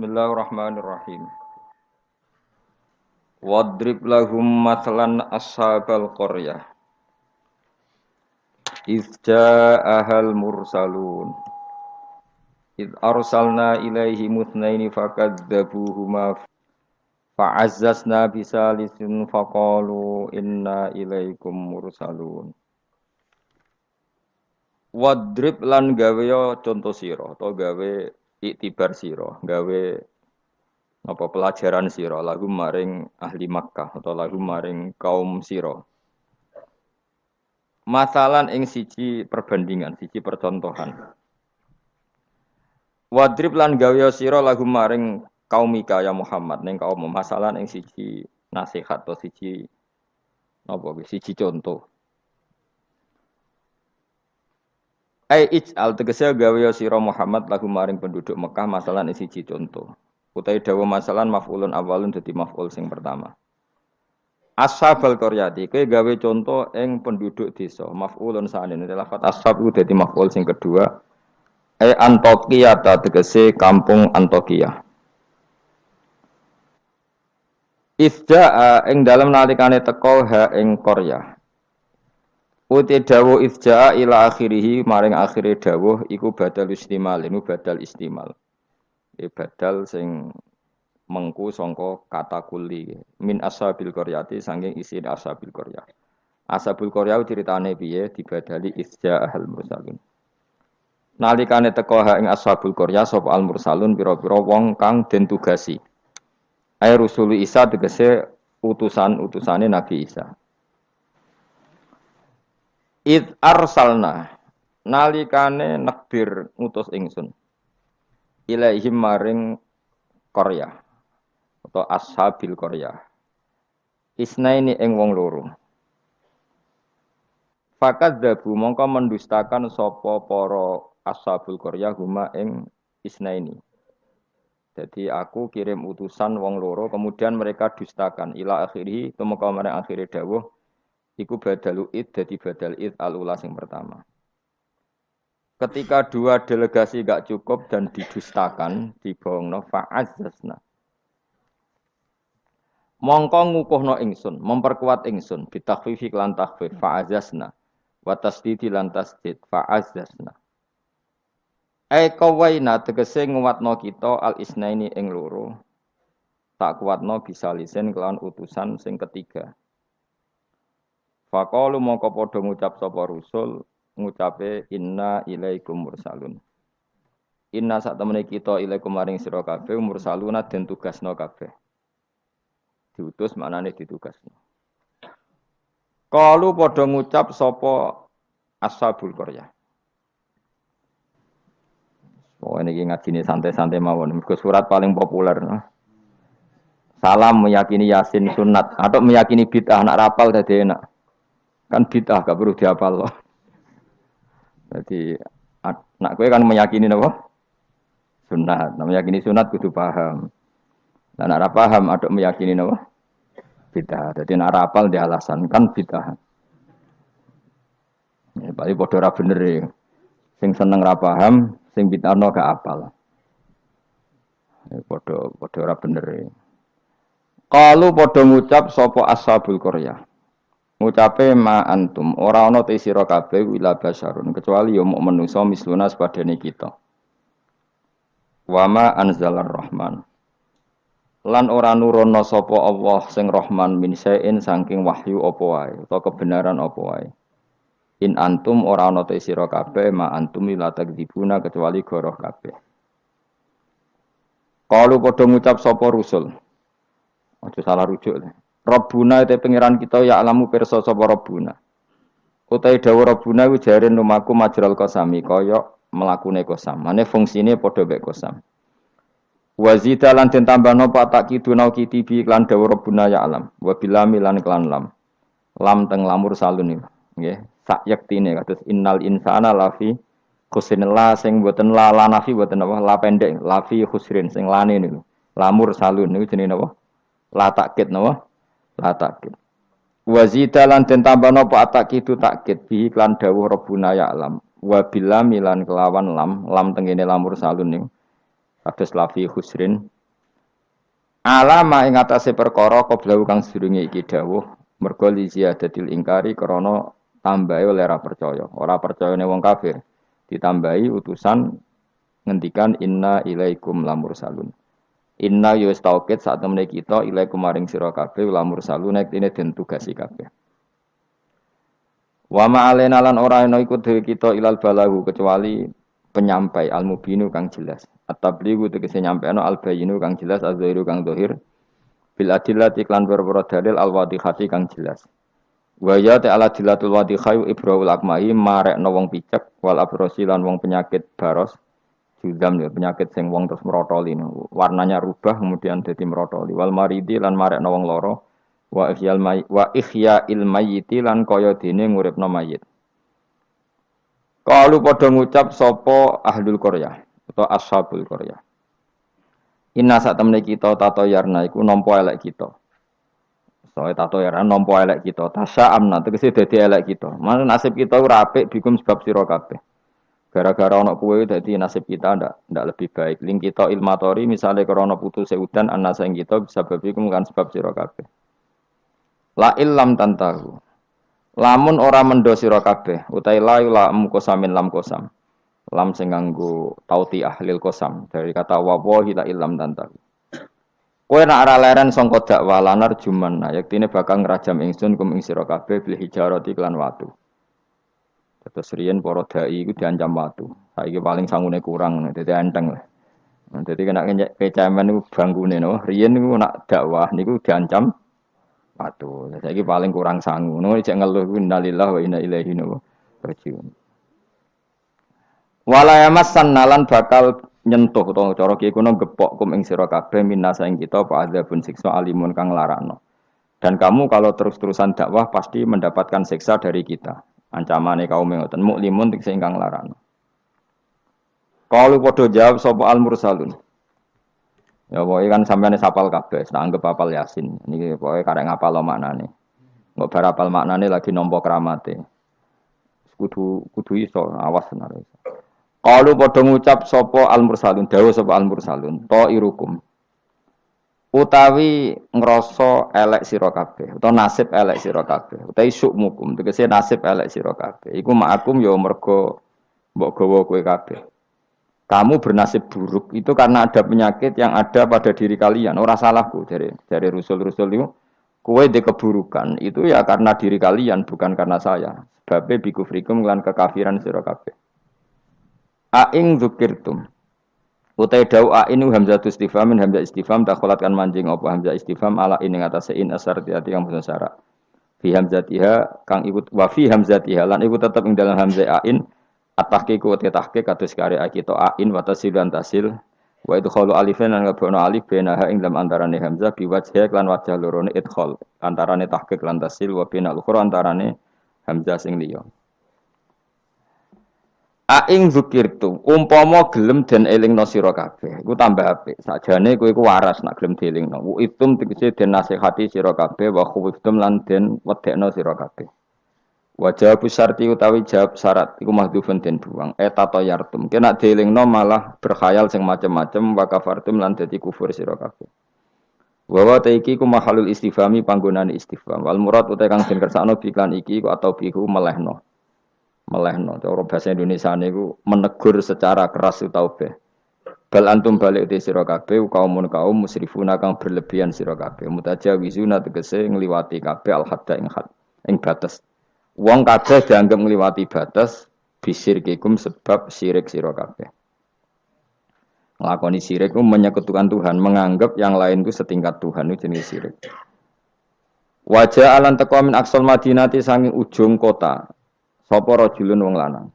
Bismillahirrahmanirrahim. Wadrib lahum matlan ashabal qaryah. Iz ja'ahal mursalun. Iz arsalna ilaihi mutnaini fakadzabuhuma fa'azzazna bisalisin faqalu inna ilaikum mursalun. Wadrib lan gawe contoh sira atau gawe iktibar sira, gawe apa pelajaran sira lagu maring ahli Makkah atau lagu maring kaum sira. Masalan ing siji perbandingan, siji percontohan. Wadrib lan gawe sira lagu maring kaum Ika ya Muhammad ning kaum masalan ing siji nasihat atau siji apa siji contoh. Ai ij'al tegese gawe sira Muhammad lagu maring penduduk Mekah masalan ing siji contoh. Utai dawa masalan maf'ulun awalun dadi maf'ul sing pertama. Ashabal qaryati kowe gawe contoh ing penduduk desa maf'ulun sa'ane lafat ashab iku dadi maf'ul sing kedua. E Antokia ta tegese kampung Antokia. Ifja'a ing dalam nalikane teko ha ing Korea Uti dawuh ifja'a ila akhirih maring akhire dawuh iku badal istimal ini badal istimal. E badal sing mengku sangka kata kuli min ashabil qaryati saking isi ashabil qaryah ashabul qaryah ceritane piye? Dibadali isja ahal mursalun nalikane teko ha ing ashabul qaryah sapa al mursalun pira-pira wong kang den tugasi. Ay Isa tegese utusan-utusane Nabi Isa Id arsalna nalikane nekbir utus ingsun ilaihim maring Korea atau ashabil Korea. Isnaini ing wong loro. Fakat dabu mongko mendustakan sopo poro ashabul Korea huma ing isnaini. Jadi aku kirim utusan wong loro, kemudian mereka dustakan ila akhiri, tumeka marang akhiri dawuh iku badalu id dadi badal id al ula sing pertama. Ketika dua delegasi gak cukup dan didustakan, dibohongno fa'azzasna. Mongko ngukuhno ingsun, memperkuat ingsun, bitakhfifi lan takhfif fa'azzasna. Wa tasdidi lan tasdid fa'azzasna. Ai kawaina tegese nguatno kita al isnaini ing loro. Tak kuatno bisa lisen kelawan utusan sing ketiga. Faqalu mongko padha ngucap sapa rusul ngucape inna ilaikum mursalun. Inna sak temene kita ilaikum maring sira kabeh mursaluna den tugasno kabeh. Diutus maknane ditugasno. Kalu padha ngucap sapa ashabul qaryah. Oh ini ngaji santai-santai mawon. Mergo surat paling populer. No? Salam meyakini yasin sunat atau meyakini bid'ah anak rapal tadi enak. Kan bid'ah gak perlu dihafal loh. Jadi nak gue kan meyakini apa? Sunat. Nah, meyakini sunat kudu paham. Dan nak paham ada meyakini apa? Bid'ah. Jadi nak rapal di alasan kan bid'ah. Ya, paling bodoh ora bener ya. Sing seneng ra paham, sing bid'ahno gak apal. Ya, bodoh bodoh bener. Kalau bodoh ngucap sopo ashabul Korea ngucape ma antum. Ora ana te sira kabeh wila basarun kecuali ya muk menungso misluna sepadane kita. Wa ma anzalar rahman. Lan ora nurono sapa Allah sing Rahman min sain saking wahyu apa wae utawa kebenaran apa wae. In antum ora ana te sira kabeh ma antum ila takdzibuna kecuali goroh kabeh. Kalau padha ngucap sapa rusul? Aja salah rujuk. deh. Rabbuna itu pengiran kita ya alamu perso sapa Rabbuna. Utai dawa Rabbuna ku jare lumaku majral kosami kaya mlakune kosam. Mane fungsine padha mek kosam. Wazida lan den tambahno patak kiduna kitibi lan dawa Rabbuna ya alam. Wa bilami lan klan lam. Lam teng lamur salun. Nggih, sak yektine kados innal insana lafi khusrin la sing boten la la nafi boten apa la pendek lafi khusrin sing lane niku. Lamur salun niku jenenge napa? La takkit napa? La takid wa zida lan den tambah napa atakidu takkid bi iklan dawuh rabbuna ya alam wa bilam milan kelawan lam. Lam tengene lamur salun ning kados lafi husrin. Alama ing atase perkara qablahu kang sedurunge iki dawuh. Mergo li ziyadatil ingkari krana tambahi oleh ora percaya. Ora percayane wong kafir. Ditambahi utusan ngendikan inna ilaikum lamur salun inna yo taukid saat temene kita ilaikum maring sira kabeh lamur salun nek dene den tugasi kabeh Wa ma'alena lan ora ana iku dhewe kita ilal balahu kecuali penyampai al mubinu kang jelas. At-tablighu tegese nyampeano al bayinu kang jelas az-zahiru kang zahir bil adillati klan berboro dalil al wadihati kang jelas. Wa ya ta'ala dilatul wadihai ibrahul akmai marekno wong picek wal abrosi lan wong penyakit baros judam ya penyakit sing wong terus merotoli warnanya rubah kemudian jadi merotoli wal maridi lan marekno wong loro wa ihyal may wa ihya'il mayyiti lan kaya dene nguripno mayit. Kalu padha ngucap sapa ahlul Korea atau ashabul Korea. Inna sak temene kita tato yarna iku nampa elek kita. Soale tato yarna nampa elek kita. Tasa amna tegese dadi elek kita. Mana nasib kita ora apik bikum sebab sira kabeh. Gara-gara ana kuwe dadi nasib kita ndak ndak lebih baik. Ling kita ilmatori misalnya krana putus udan ana sing kita bisa babi kan sebab sira kabeh. La illam tantahu. Lamun ora mendo sira kabeh, utai la la kosamin lam kosam. Lam sing nganggo tauti ahlil kosam dari kata wawahi la illam tantahu. Kowe nak ora leren sangka dakwah lanar juman, nah yektine bakal ngrajam ingsun kum ing sira kabeh bil hijarati lan watu. Terus riyen para dai iku diancam watu. Saiki paling sangune kurang, dadi enteng lah. Dadi kena kecemen niku bangkune no. Riyen niku nak dakwah niku diancam Patuh. Saya paling kurang sanggup. Nunggu cek ngeluh innalillah wa inna ilaihi rajiun. Walayamas sanalan bakal nyentuh utawa cara kiye kuno gepok kum ing sira kabeh minasa ing kita apa adzabun siksa alimun kang larakno. Dan kamu kalau terus-terusan dakwah pasti mendapatkan siksa dari kita. Ancamane kaum ngoten muklimun sing kang larakno. Kalau podo jawab sapa al mursalun. Ya pokoknya kan sampean sapal kabeh, tak anggap apal Yasin. Ini pokoknya karek ngapal maknane. Nggak berapal maknane lagi nompo keramate. Kudu kudu iso awas iso. Kalau padha ngucap sopo al mursalun, dawa sopo al mursalun, to irukum. Utawi ngrasa elek sira kabeh, utawa nasib elek sira kabeh, utawi sukmukum, tegese nasib elek sira kabeh. Iku ma'akum ya mergo mbok gawa kowe kabeh kamu bernasib buruk itu karena ada penyakit yang ada pada diri kalian. Orang salahku dari dari rusul-rusul itu. Kue di keburukan itu ya karena diri kalian bukan karena saya. Sebabnya biku frikum lan kekafiran sira kabeh. Aing dzukirtum. Utai dau ainu hamzah istifham hamzah istifham takholat kan manjing apa hamzah istifham ala ini ngatas in asar tiati kang basa syarat. Fi hamzatiha kang ikut wa fi hamzatiha lan ikut tetap ing dalam hamzah ain At-tahqiq wa tahqiq kados karya kita ain wa tasil dan tasil wa idkhalu alifan lan ngabono alif benaha ing dalam antarane hamzah bi wajhi lan wajah lorone idkhal antarane tahqiq lan tasil wa binal ukhra antarane hamzah sing liya Aing zukirtu, umpama gelem dan elingno sira kabeh, iku tambah apik. Sakjane kowe iku waras nak gelem dielingno. Wa itum tegese den nasihati sira kabeh wa khuftum lan den wedekno sira kabeh. Wajah sarti utawi jawab syarat iku mahdhufun den buang. Eta to yartum. Kena dielingno malah berkhayal sing macem-macem wa kafartum lan dadi kufur sira kabeh. Wa wa iki ku mahalul istifhami panggonane istifham. Wal murad utawi kang den kersakno biklan iki ku atau bihu melehno. Melehno. Cara bahasa Indonesia niku menegur secara keras utawa be. Bal antum balik di sira kabeh kaumun kaum musrifuna kang berlebihan sira kabeh. Mutajawizuna tegese ngliwati kabeh al hadda ing had ing batas. Wong kabeh dianggap ngliwati batas bisir kikum sebab sirik sira kabeh. Nglakoni sirik itu menyekutukan Tuhan, menganggap yang lain itu setingkat Tuhan itu jenis sirik. Wajah alan teko min aksal madinati sanging ujung kota. Sapa rajulun wong lanang.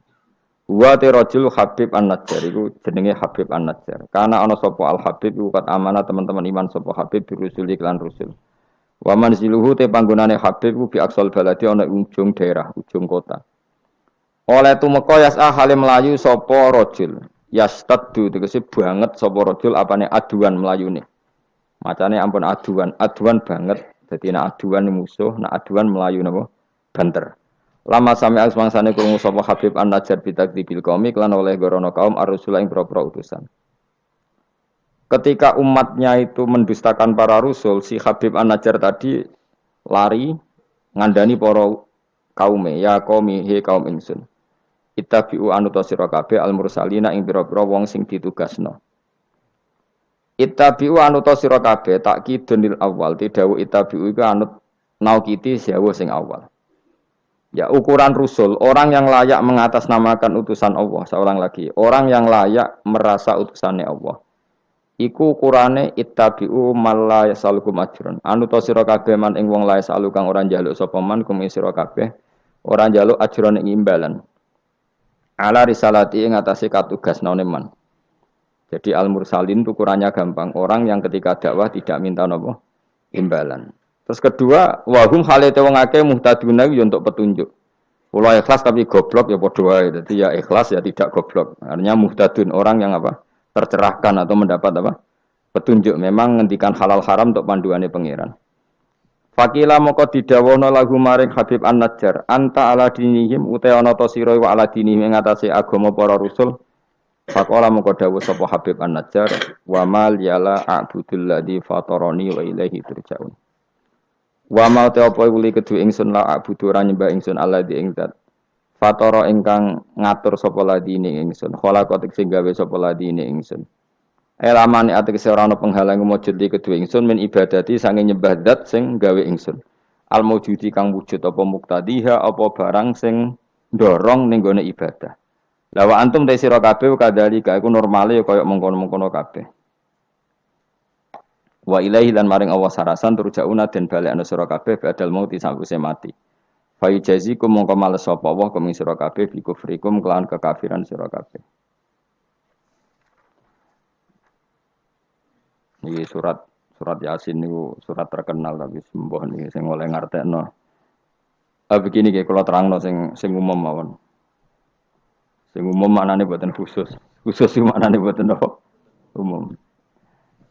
Wa te Habib An-Najjar iku jenenge Habib An-Najjar. Karena ana sapa Al Habib iku kat amanah teman-teman iman sapa Habib birusul iklan rusul. Wa manziluhu te panggonane Habib ku bi aksal baladi ana ujung daerah, ujung kota. Oleh tumeka yas'a hale melayu sapa rajul. Yastaddu tegese banget sapa rajul apane aduan melayune. Macane ampun aduan, aduan banget. Dadi nek aduan musuh, nek aduan melayu napa? Banter. Lama sami asmangsane krungu sapa Habib An-Najjar bitakdibil qaumi lan oleh gorono kaum ar-rusula ing utusan. ketika umatnya itu mendustakan para rasul, si Habib An-Najjar tadi lari ngandani para kaume, ya kaumi he kaum ingsun. Ittabi'u anuta sira kabeh al mursalina ing pira-pira wong sing ditugasno. Ittabi'u anuta sira kabeh takkidun awal, tidawu ittabi'u iku anut naukiti sewu sing awal. Ya ukuran rusul, orang yang layak mengatasnamakan utusan Allah, seorang lagi, orang yang layak merasa utusannya Allah. Iku ukurane ittabi'u malla yasalukum ajrun. Anu to sira kabeh man ing wong lae salu kang ora njaluk sapa man kum sira kabeh ora njaluk ajrun ing imbalan. Ala risalati ing atase katugas none man. Jadi al mursalin ukurannya gampang. Orang yang ketika dakwah tidak minta nopo imbalan. Terus kedua, wahum halete wong akeh muhtaduna yo untuk petunjuk. Pulau ikhlas tapi goblok ya padha wae. Dadi ya ikhlas ya tidak goblok. Artinya muhtadun orang yang apa? tercerahkan atau mendapat apa? petunjuk. Memang ngendikan halal haram untuk panduannya pangeran. Fakila moko didawono lagu maring Habib An-Najjar, anta ala dinihim uta ana ta sira wa ala dinihim ing atase agama para rasul. Fakola moko dawuh sapa Habib An-Najjar, wa mal yala a'budul ladzi wa ilaihi turja'un. Wa ma te apa uli kedue ingsun la a'budu ora nyembah ingsun Allah di ing Fatoro ingkang ngatur sapa ladine ingsun. Khalaqat sing gawe sapa ladine ingsun. Elamane ategese ora ana penghalang mujud di kedua ingsun min ibadati sange nyembah dat sing gawe ingsun. Al mujudi kang wujud apa muktadiha apa barang sing dorong ning gone ibadah. Lawa antum te sira kabeh kadhalika iku normale kaya mengkono-mengkono kabeh. Wa ilaihi lan maring Allah sarasan turjauna den balekna sira kabeh badal mauti sawise mati. Fa kum mongko males sapa Allah kum sira kabeh bi kufrikum kelawan kekafiran sira kabeh. Iki surat surat Yasin niku surat terkenal tapi sembuh nih sing oleh ngartekno. Ah begini kayak kalau terang no sing sing umum mawon. Sing umum maknane buatan khusus. Khusus sing maknane buatan apa? Umum.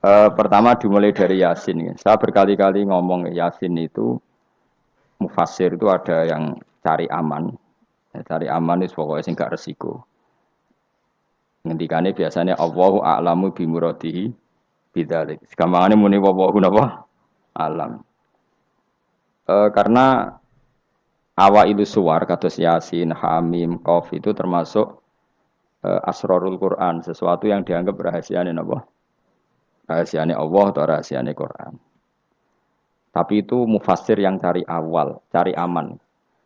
Uh, pertama dimulai dari Yasin. Saya berkali-kali ngomong Yasin itu mufasir itu ada yang cari aman. Ya, cari aman itu pokoknya sing gak resiko. Ngendikane biasanya Allahu a'lamu bi muradihi bidzalik. Muni wallahu napa? Alam. E, karena awal itu suar kados Yasin, Hamim, Qaf itu termasuk e, asrarul Quran, sesuatu yang dianggap rahasiane napa? Rahasiane Allah atau Quran. Tapi itu mufasir yang cari awal, cari aman.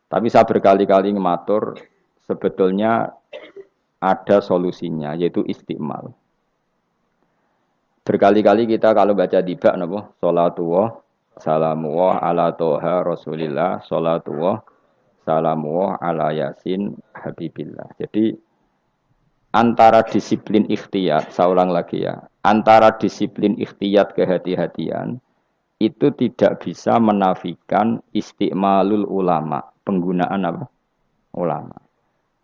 Tapi saya berkali-kali ngematur sebetulnya ada solusinya yaitu istimal. Berkali-kali kita kalau baca tiba napa salatullah salamullah ala toha rasulillah salatullah salamullah ala yasin habibillah. Jadi antara disiplin ikhtiyat, saya ulang lagi ya, antara disiplin ikhtiyat kehati-hatian itu tidak bisa menafikan istiqmalul ulama, penggunaan apa? Ulama.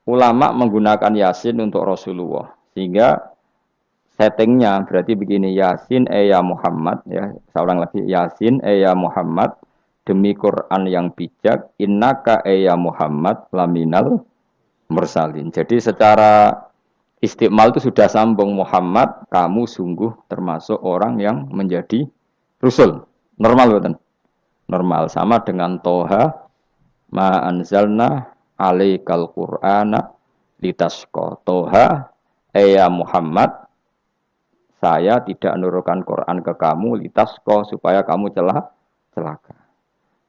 Ulama menggunakan Yasin untuk Rasulullah. Sehingga settingnya berarti begini Yasin e ya Muhammad ya seorang lagi Yasin e ya Muhammad demi Quran yang bijak innaka e ya Muhammad laminal mursalin. Jadi secara istiqmal itu sudah sambung Muhammad kamu sungguh termasuk orang yang menjadi rasul. Normal betul. Normal sama dengan toha ma anzalna alaikal qur'ana litasqa. Toha ya Muhammad saya tidak menurunkan Quran ke kamu litasqa supaya kamu celah celaka.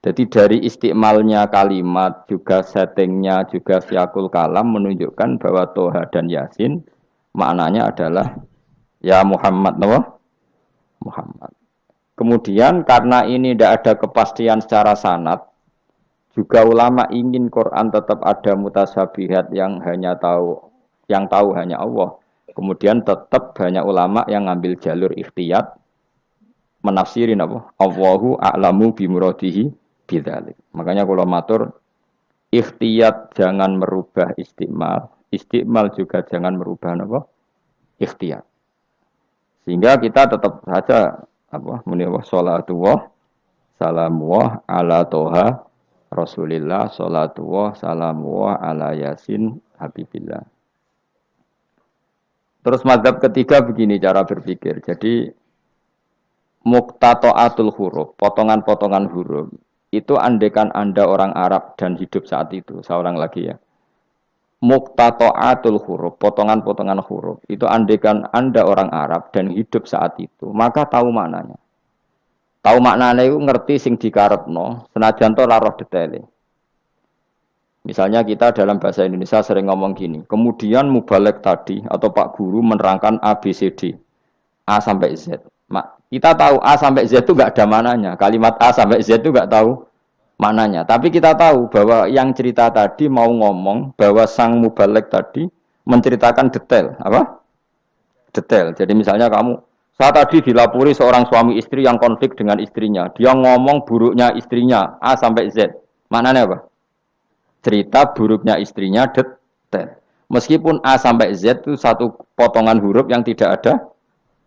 Jadi dari istiqmalnya kalimat juga settingnya juga siakul kalam menunjukkan bahwa Toha dan Yasin maknanya adalah ya Muhammad Muhammad. Kemudian karena ini tidak ada kepastian secara sanat, juga ulama ingin Quran tetap ada mutasabihat yang hanya tahu yang tahu hanya Allah. Kemudian tetap banyak ulama yang ngambil jalur ikhtiyat menafsirin apa? Allahu a'lamu bimuradihi bidzalik. Makanya kalau matur ikhtiyat jangan merubah istimal, istimal juga jangan merubah apa? Ikhtiyat. Sehingga kita tetap saja apa muni wa salatu wa salamu wa ala toha Rasulillah salatu wa salamu wa ala yasin habibillah Terus madhab ketiga begini cara berpikir. Jadi muktatoatul huruf, potongan-potongan huruf. Itu andekan Anda orang Arab dan hidup saat itu. Seorang lagi ya. Muktatoatul huruf, potongan-potongan huruf. Itu andekan Anda orang Arab dan hidup saat itu. Maka tahu maknanya. Tahu maknanya itu ngerti sing dikarepno, senajan to laroh detailnya. Misalnya kita dalam bahasa Indonesia sering ngomong gini, kemudian mubalek tadi atau Pak Guru menerangkan A, B, C, D. A sampai Z. Kita tahu A sampai Z itu nggak ada mananya. Kalimat A sampai Z itu nggak tahu mananya. Tapi kita tahu bahwa yang cerita tadi mau ngomong bahwa sang mubalek tadi menceritakan detail. Apa? Detail. Jadi misalnya kamu, saya tadi dilapori seorang suami istri yang konflik dengan istrinya. Dia ngomong buruknya istrinya A sampai Z. Maknanya apa? cerita buruknya istrinya detail. Meskipun A sampai Z itu satu potongan huruf yang tidak ada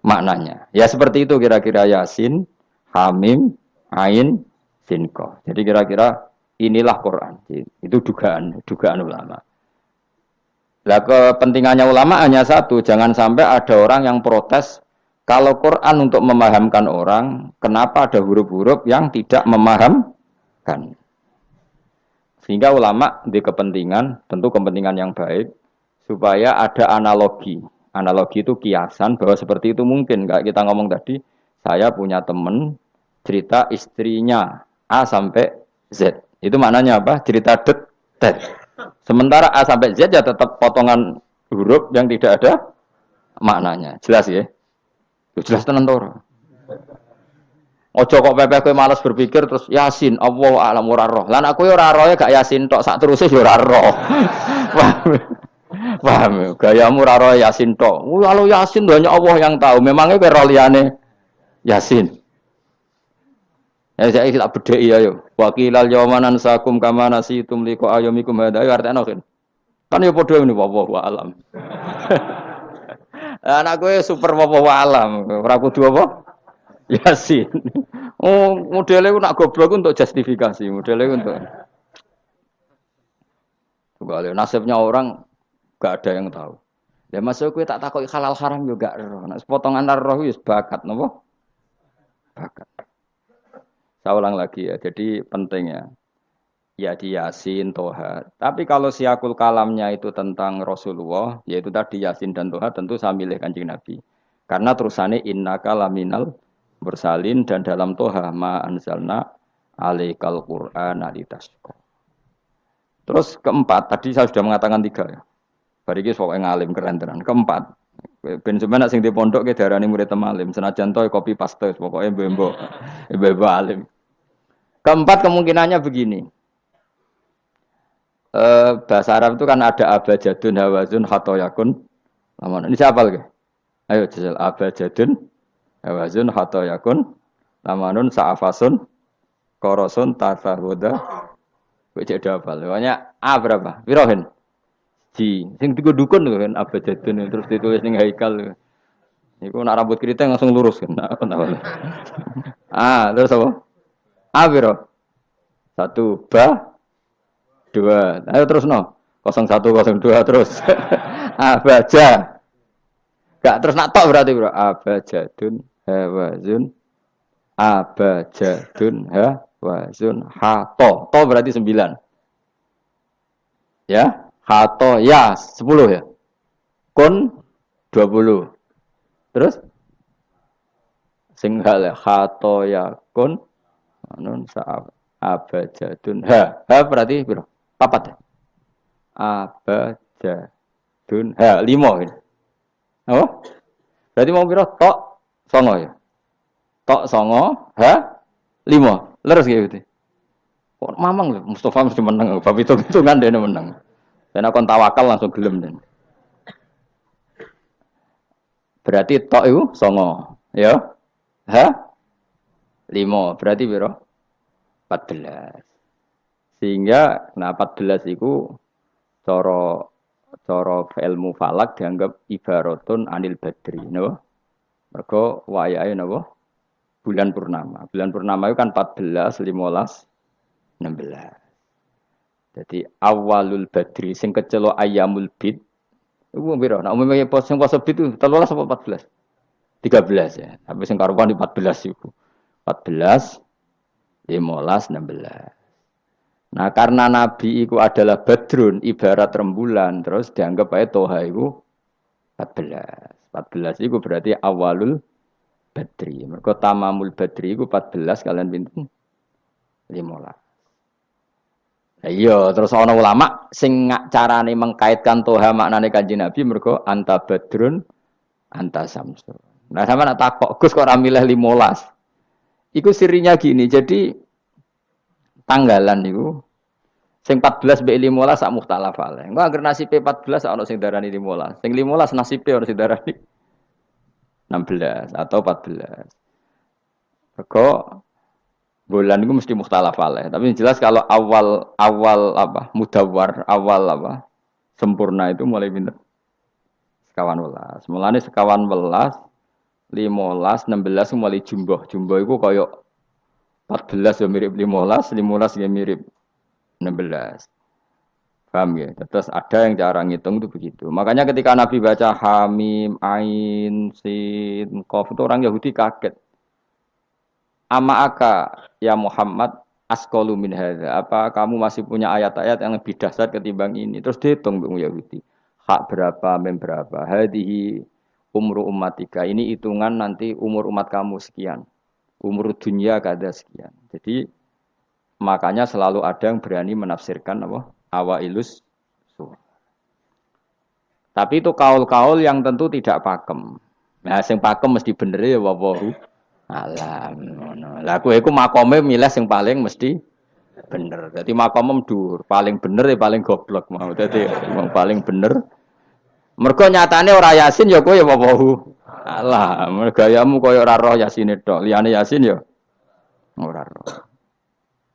maknanya. Ya seperti itu kira-kira Yasin, Hamim, Ain, Sinko. Jadi kira-kira inilah Quran. Itu dugaan, dugaan ulama. Lah kepentingannya ulama hanya satu, jangan sampai ada orang yang protes kalau Quran untuk memahamkan orang, kenapa ada huruf-huruf yang tidak memahamkan? Sehingga ulama di kepentingan, tentu kepentingan yang baik, supaya ada analogi. Analogi itu kiasan bahwa seperti itu mungkin. Kayak kita ngomong tadi, saya punya teman cerita istrinya A sampai Z. Itu maknanya apa? Cerita detail. Sementara A sampai Z ya tetap potongan huruf yang tidak ada maknanya. Jelas ya? Jelas tenan Ojo kok pepeh kowe malas berpikir terus Yasin Allah alam ora roh. Lan aku ya ya gak Yasin tok sak terus ya. Paham? Paham? Gayamu ora roh Yasin tok. Kalau Yasin hanya Allah yang tahu. Memangnya kowe roh liyane Yasin. Ya saya tak bedheki ya yo. Wakilal yawmanan sakum kama nasitum liqa ayyamikum hadha ya artine kan. Kan ya padha ngene wallahu alam. Anak gue super wallahu alam. Ora kudu apa? Yasin. Oh, modelnya nak goblok untuk justifikasi, modelnya untuk. Coba nasibnya orang gak ada yang tahu. Ya masuk gue tak takut halal haram juga. Nah, potongan roh itu bakat, nopo? Bakat. Saya ulang lagi ya. Jadi pentingnya ya di Yasin, Toha. Tapi kalau siakul kalamnya itu tentang Rasulullah, yaitu tadi Yasin dan Toha, tentu saya milih kanjeng Nabi. Karena terusannya inna kalaminal bersalin dan dalam toha ma anzalna alaikal Qur'an. Terus keempat, tadi saya sudah mengatakan tiga ya. Bariki soal ngalim keren tenan. Keempat, ben sebenarnya sing di pondok ke darani murid temalim, senajan toy kopi paste pokoknya bembo, bembo alim. Keempat kemungkinannya begini. Eh, bahasa Arab itu kan ada abajadun hawazun hatoyakun. Ini siapa lagi? Ayo jajal abajadun Awazun hatta yakun lamanun sa'afasun korosun tasahuda Wajah dapal. Pokoknya A berapa? Wirohin. Ji. Sing tiga dukun kan abajadun terus ditulis ning haikal. Iku nak rambut keriting langsung lurus kan. ah, terus apa? A biro. Satu, ba, dua. Ayo terus no. Kosong satu, kosong dua terus. Abaja. Gak terus nak tok berarti bro. Abajadun hawazun abajadun hawazun hato to berarti sembilan ya hato ya sepuluh ya. Kun dua puluh. Terus? Singhal ya hato ya kun nun saab abajadun. Ha ha berarti bro papat ya? Abajadun. Ha limo ini oh berarti mau biro tok songo ya? Tok songo ha? Lima. Leres gitu. Kok mamang loh Mustafa mesti menang. Bab itu itu kan dia menang dan aku tawakal langsung gelem dan berarti tok itu songo ya ha lima berarti biro 14 sehingga nah 14 itu coro coro ilmu falak dianggap ibaratun anil badri no? Mergo wayahe napa? Bulan purnama. Bulan purnama itu kan 14, 15, 16. Jadi awalul badri sing kecelo ayamul bid Iku piro? Nah umumnya pos yang pos itu 13 apa 14? 13 ya. Tapi sing karuan di 14 iku. 14 15 16. Nah karena Nabi itu adalah badrun ibarat rembulan terus dianggap aja toha itu 14. 14 itu berarti awalul badri. Mereka tamamul badri itu 14 kalian pintu 15. Iya, terus ana ulama sing carane mengkaitkan toha maknane kanjeng Nabi mergo anta badrun anta samsu. Nah, sama nak takok, Gus kok ora milih 15. Iku sirinya gini, jadi tanggalan itu sing 14 mbek 15 sak mukhtalaf ale. Engko anggere nasibe 14 ana sing darani 15. Sing 15 nasibe ana sing darani 16 atau 14. Mergo bulan itu mesti mukhtalaf alaih. Tapi jelas kalau awal awal apa mudawar awal apa sempurna itu mulai pinter sekawan welas. Mulane sekawan welas, limolas, enam belas mulai jumbo. Jumbo itu koyok empat belas ya mirip limolas, limolas ya mirip enam belas. Paham ya? Terus ada yang cara ngitung itu begitu. Makanya ketika Nabi baca Hamim, Ain, Sin, Kof itu orang Yahudi kaget. Ama aka ya Muhammad askolu min hadha. Apa kamu masih punya ayat-ayat yang lebih dasar ketimbang ini? Terus dihitung Bung Yahudi. Hak berapa, mem berapa. Hadihi umru umatika. Ini hitungan nanti umur umat kamu sekian. Umur dunia kada sekian. Jadi makanya selalu ada yang berani menafsirkan apa? Awa ilus Tapi itu kaul-kaul yang tentu tidak pakem. Nah, yang pakem mesti bener ya wawahu alam ngono. Lah kowe iku makome milih sing paling mesti bener. Dadi makome dhuwur, paling bener ya paling goblok mau. Dadi wong paling bener. Mergo nyatane ora yasin ya kowe ya wawahu. Alah, gayamu koyo ora roh yasine tok. Liyane yasin ya ora roh.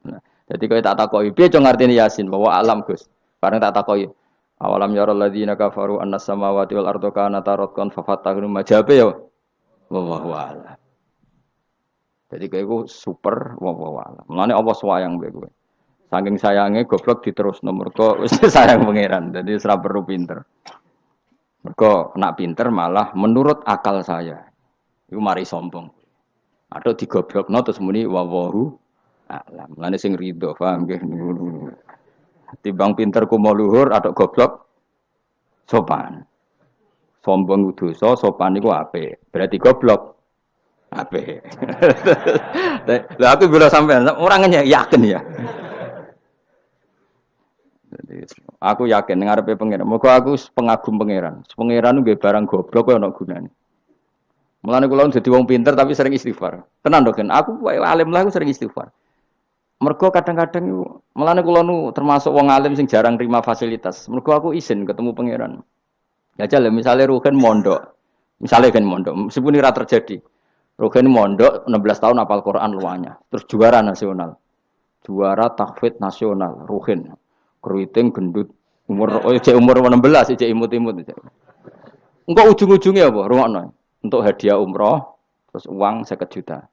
Nah, jadi kowe tak takoki, piye cung ngartine yasin bahwa alam Gus. Bareng tak takoki, awalam ya alladzina kafaru annas samawati wal ardu kana taratkan fa fatahnu majabe ya wallahu a'lam. Jadi kayak gue super wah. Mulane apa sayang gue gue. Saking sayangnya goblok diterus nomor kok sayang pangeran. Jadi serap perlu pinter. Mereka nak pinter malah menurut akal saya. Itu mari sombong. Atau digoblok no terus muni wawahu alam. Mulane sing rido paham nggih. Timbang pinter ku mau luhur atau goblok sopan. Sombong dosa, sopan niku apik. Berarti goblok Ape. Lah aku bila sampean orangnya yakin ya. aku yakin ngarepe pangeran. Moga aku pengagum pangeran. Pangeran nggih barang goblok kok ana gunane. Mulane kula dadi wong pinter tapi sering istighfar. Tenan dok, aku alim lah aku sering istighfar. Mergo kadang-kadang mulane kula nu termasuk wong alim sing jarang terima fasilitas. Mergo aku izin ketemu pangeran. Ya jale misalnya Ruhen mondok. Misalnya kan mondok, meskipun ini terjadi. Rogen mondok 16 tahun apal Quran luanya. Terus juara nasional. Juara takfid nasional, Rogen. Keriting gendut umur oh cek umur 16 cek imut-imut Engkau ujung-ujungnya apa? Rumakno. Untuk hadiah umroh terus uang 1 juta.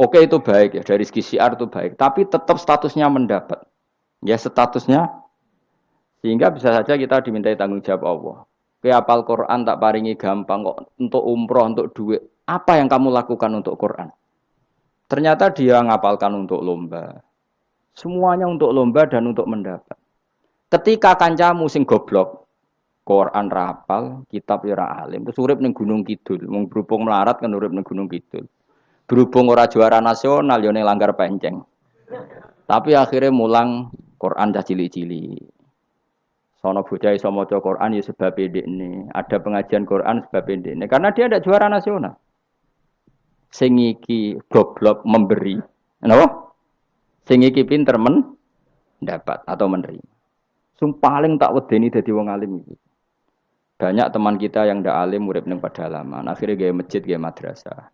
Oke itu baik ya dari segi siar itu baik, tapi tetap statusnya mendapat. Ya statusnya sehingga bisa saja kita dimintai tanggung jawab Allah. Ke apal Quran tak paringi gampang kok untuk umroh, untuk duit. Apa yang kamu lakukan untuk Quran? Ternyata dia ngapalkan untuk lomba. Semuanya untuk lomba dan untuk mendapat. Ketika kancamu sing goblok, Quran rapal, kitab ya alim, terus urip ning Gunung Kidul, mung berhubung melarat kan urip ning Gunung Kidul. Berhubung ora juara nasional yo langgar penceng. Tapi akhirnya mulang Quran dah cili-cili. Sono bocah iso maca Quran ya sebab ini. Ada pengajian Quran sebab ini. Karena dia ada juara nasional sing iki goblok memberi. Kenapa? Sing iki pinter men dapat atau menerima. Sing paling tak wedeni dadi wong alim iki. Banyak teman kita yang ndak alim urip ning pedalaman, akhirnya gaya masjid, gaya madrasah.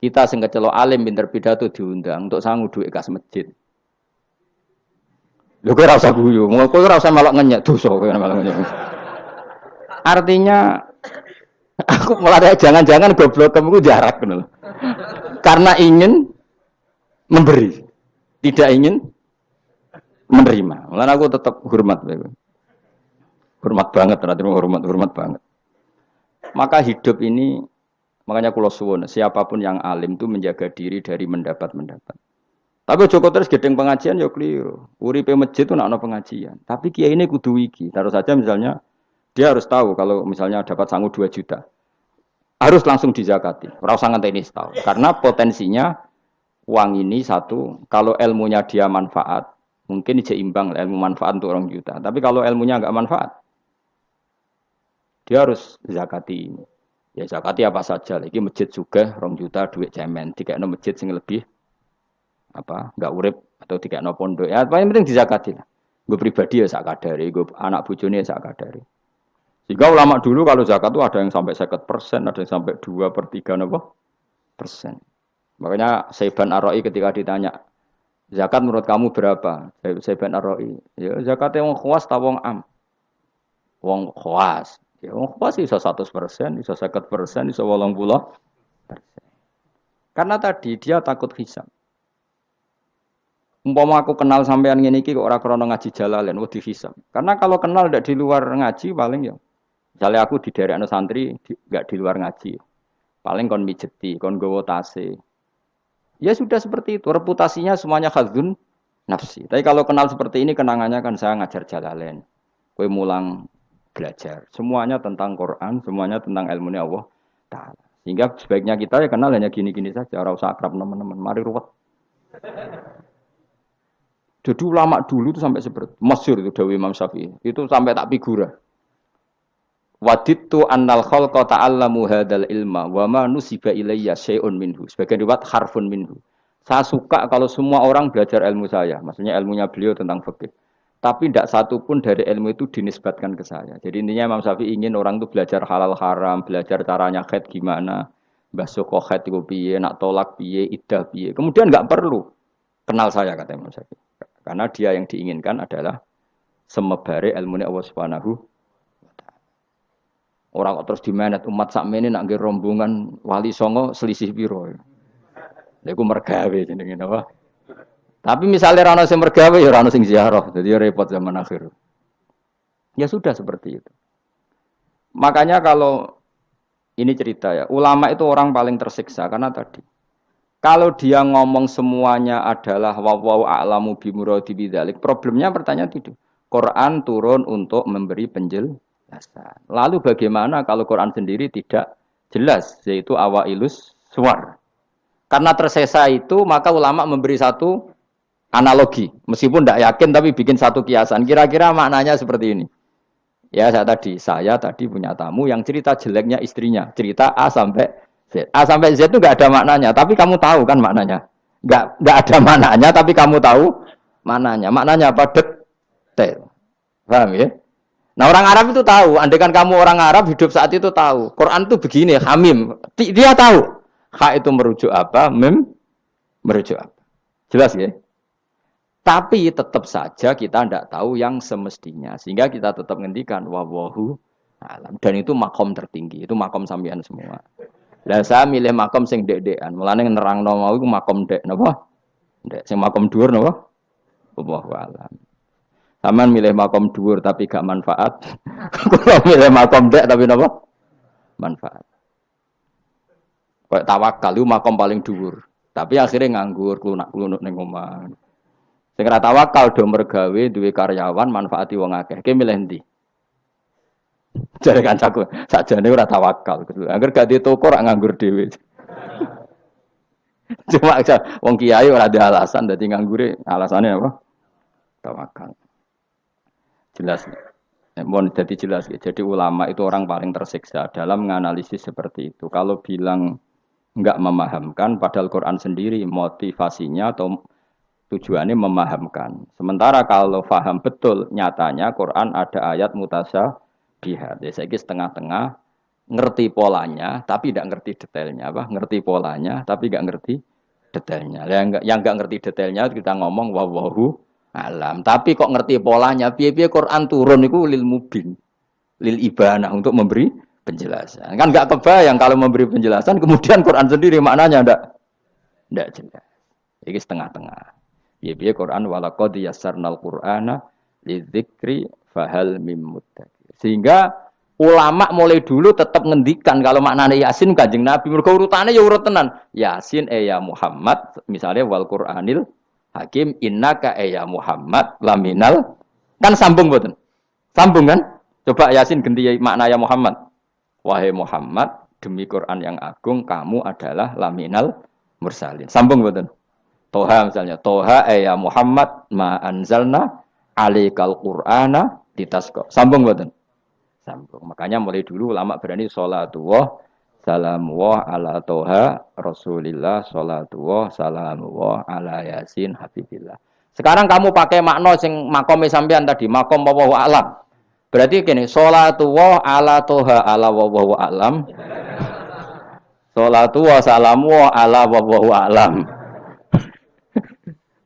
Kita sing kecelok alim pinter pidato diundang untuk sangu duit kas masjid. Lho kowe ora usah guyu, kowe ora usah malah ngenyek dosa kowe malah ngenyek. Artinya aku malah jangan-jangan goblok kamu jarak ngono karena ingin memberi, tidak ingin menerima. Malah aku tetap hormat. Hormat banget, ternyata hormat, hormat banget. Maka hidup ini, makanya kulo suwon, siapa pun yang alim itu menjaga diri dari mendapat-mendapat. Tapi Joko terus gedeng pengajian ya keliru. Uripe masjid itu nak pengajian. Tapi kiai ini kudu wiki. Taruh saja misalnya dia harus tahu kalau misalnya dapat sanggup 2 juta. Harus langsung dizakati. Usah ngenteni tahu. Karena potensinya uang ini satu, kalau ilmunya dia manfaat, mungkin seimbang ilmu manfaat untuk orang juta. Tapi kalau ilmunya nggak manfaat, dia harus zakati ini. Ya zakati apa saja. Lagi masjid juga orang juta duit cemen. Tiga no masjid sing lebih apa nggak urip atau tiga no pondok. Ya paling penting dizakati lah. Gue pribadi ya sak kadari, gue anak bujone ya sak kadari. Jika ulama dulu kalau zakat itu ada yang sampai sekat persen, ada yang sampai dua per tiga nopo persen. Makanya Saiban Aroi ketika ditanya, zakat menurut kamu berapa? Saiban Aroi, ya khawas ta wong am? Wong khawas. Ya wong khawas iso 100 persen, iso 50 persen, iso 80 persen. Karena tadi dia takut hisab. Umpama aku kenal sampean ngene iki kok ora krana ngaji jalalen wedi hisab. Karena kalau kenal ndak di luar ngaji paling ya. Misalnya aku di daerah santri nggak di, di luar ngaji. Paling kon mijeti, kon gowo. Ya sudah seperti itu, reputasinya semuanya khazun nafsi. Tapi kalau kenal seperti ini kenangannya kan saya ngajar jalalen. Kue mulang belajar. Semuanya tentang Quran, semuanya tentang ilmu Allah Ta'ala. Sehingga sebaiknya kita ya kenal hanya gini-gini saja. Orang usah akrab teman-teman. Mari ruwet. Jadi ulama dulu itu sampai seperti Masyur itu Dawi Imam Syafi'i. Itu sampai tak figura. Waditu annal khalqa ta'allamu hadal ilma wa ma nusiba ilayya syai'un minhu. Sebagian riwayat harfun minhu. Saya suka kalau semua orang belajar ilmu saya. Maksudnya ilmunya beliau tentang fikih. Tapi tidak satu pun dari ilmu itu dinisbatkan ke saya. Jadi intinya Imam Syafi'i ingin orang itu belajar halal haram, belajar caranya khed gimana, basuh khed itu piye, nak tolak piye, idah piye. Kemudian nggak perlu kenal saya kata Imam Syafi'i. Karena dia yang diinginkan adalah semebare ilmu Allah Subhanahu Orang kok terus dimenet umat sakmene nak rombongan wali songo selisih piro. Lha iku mergawe jenenge apa? Tapi misalnya rano sing mergawe ya rano sing ziarah, jadi repot zaman akhir. Ya sudah seperti itu. Makanya kalau ini cerita ya, ulama itu orang paling tersiksa karena tadi kalau dia ngomong semuanya adalah wawau a'lamu bimuradi problemnya pertanyaan itu. Quran turun untuk memberi penjelasan. Lalu bagaimana kalau Quran sendiri tidak jelas, yaitu awailus suar. Karena tersesa itu, maka ulama memberi satu analogi. Meskipun tidak yakin tapi bikin satu kiasan. Kira-kira maknanya seperti ini. Ya saya tadi, saya tadi punya tamu yang cerita jeleknya istrinya. Cerita A sampai Z. A sampai Z itu nggak ada maknanya, tapi kamu tahu kan maknanya. Nggak nggak ada maknanya, tapi kamu tahu maknanya. Maknanya apa? Detail. Paham ya? Nah orang Arab itu tahu, andaikan kamu orang Arab hidup saat itu tahu. Quran itu begini, hamim. Dia tahu. Ha itu merujuk apa, mem merujuk apa. Jelas ya? Tapi tetap saja kita tidak tahu yang semestinya. Sehingga kita tetap ngendikan wawahu alam. Dan itu makom tertinggi. Itu makom sambian semua. Lah saya milih makom sing dek-dekan. Mulane nerang mau iku makom dek napa? Dek sing makom dhuwur napa? Wallahu alam. Saman milih makom dhuwur tapi gak manfaat. Kalau milih makom dek tapi napa? Manfaat. Kayak tawakal itu makom paling dhuwur. Tapi akhirnya nganggur, klunak-klunuk ning omah. Sing ora tawakal do mergawe duwe karyawan manfaati wong akeh. Ki milih ndi? Jare kancaku, sakjane ora tawakal. Angger gak di toko ora nganggur dhewe. Cuma wong kiai ora ada alasan dadi nganggure alasannya apa? Tawakal. Jelas. Mohon jadi jelas ya. Jadi ulama itu orang paling tersiksa dalam menganalisis seperti itu. Kalau bilang enggak memahamkan padahal Quran sendiri motivasinya atau tujuannya memahamkan. Sementara kalau faham betul nyatanya Quran ada ayat mutasyabihat. Ya saya setengah-tengah ngerti polanya tapi tidak ngerti detailnya apa? Ngerti polanya tapi tidak ngerti detailnya. Yang enggak ngerti detailnya kita ngomong wawahu alam. Tapi kok ngerti polanya? Piye-piye Quran turun itu lil mubin. Lil ibana untuk memberi penjelasan. Kan nggak kebayang kalau memberi penjelasan kemudian Quran sendiri maknanya ndak ndak jelas. Ini setengah-tengah. Biya Quran walaqad yassarnal Qur'ana lidzikri fahal mim. Sehingga ulama mulai dulu tetap ngendikan kalau maknanya Yasin kanjeng Nabi. Mereka urutannya ya urut tenan. Yasin eh ya Muhammad, misalnya wal Qur'anil Hakim innaka eh ya Muhammad laminal kan sambung boten. Sambung kan? Coba Yasin ganti makna ya Muhammad. Wahai Muhammad, demi Quran yang agung kamu adalah laminal mursalin. Sambung boten. Toha misalnya, Toha eh ya Muhammad ma anzalna alikal Qur'ana ditasko. Sambung boten. Sambung. Makanya mulai dulu ulama berani salatullah salamullah ala toha rasulillah salatullah salamullah ala yasin habibillah. Sekarang kamu pakai makna sing makome sampean tadi, makom wa alam. Berarti gini, salatullah ala toha ala wa alam. Salatullah salamu ala wa alam.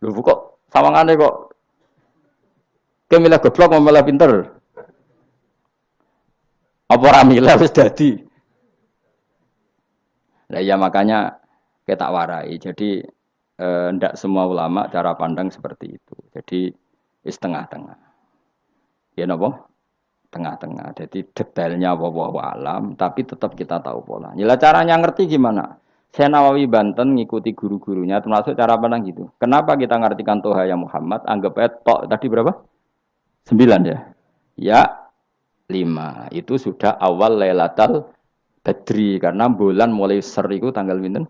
Lho kok sawangane kok Kemilah goblok malah pinter. Apa ramila wis dadi. Nah ya makanya kita warai. Jadi eh, ndak semua ulama cara pandang seperti itu. Jadi is tengah-tengah. Ya napa? Tengah-tengah. Jadi detailnya wawahu alam, tapi tetap kita tahu pola. Nila caranya ngerti gimana? Saya Nawawi Banten ngikuti guru-gurunya, termasuk cara pandang gitu. Kenapa kita ngartikan Toha ya Muhammad? Anggap aja tok tadi berapa? Sembilan ya. Ya lima. Itu sudah awal Lailatul Badri karena bulan mulai seriku tanggal minten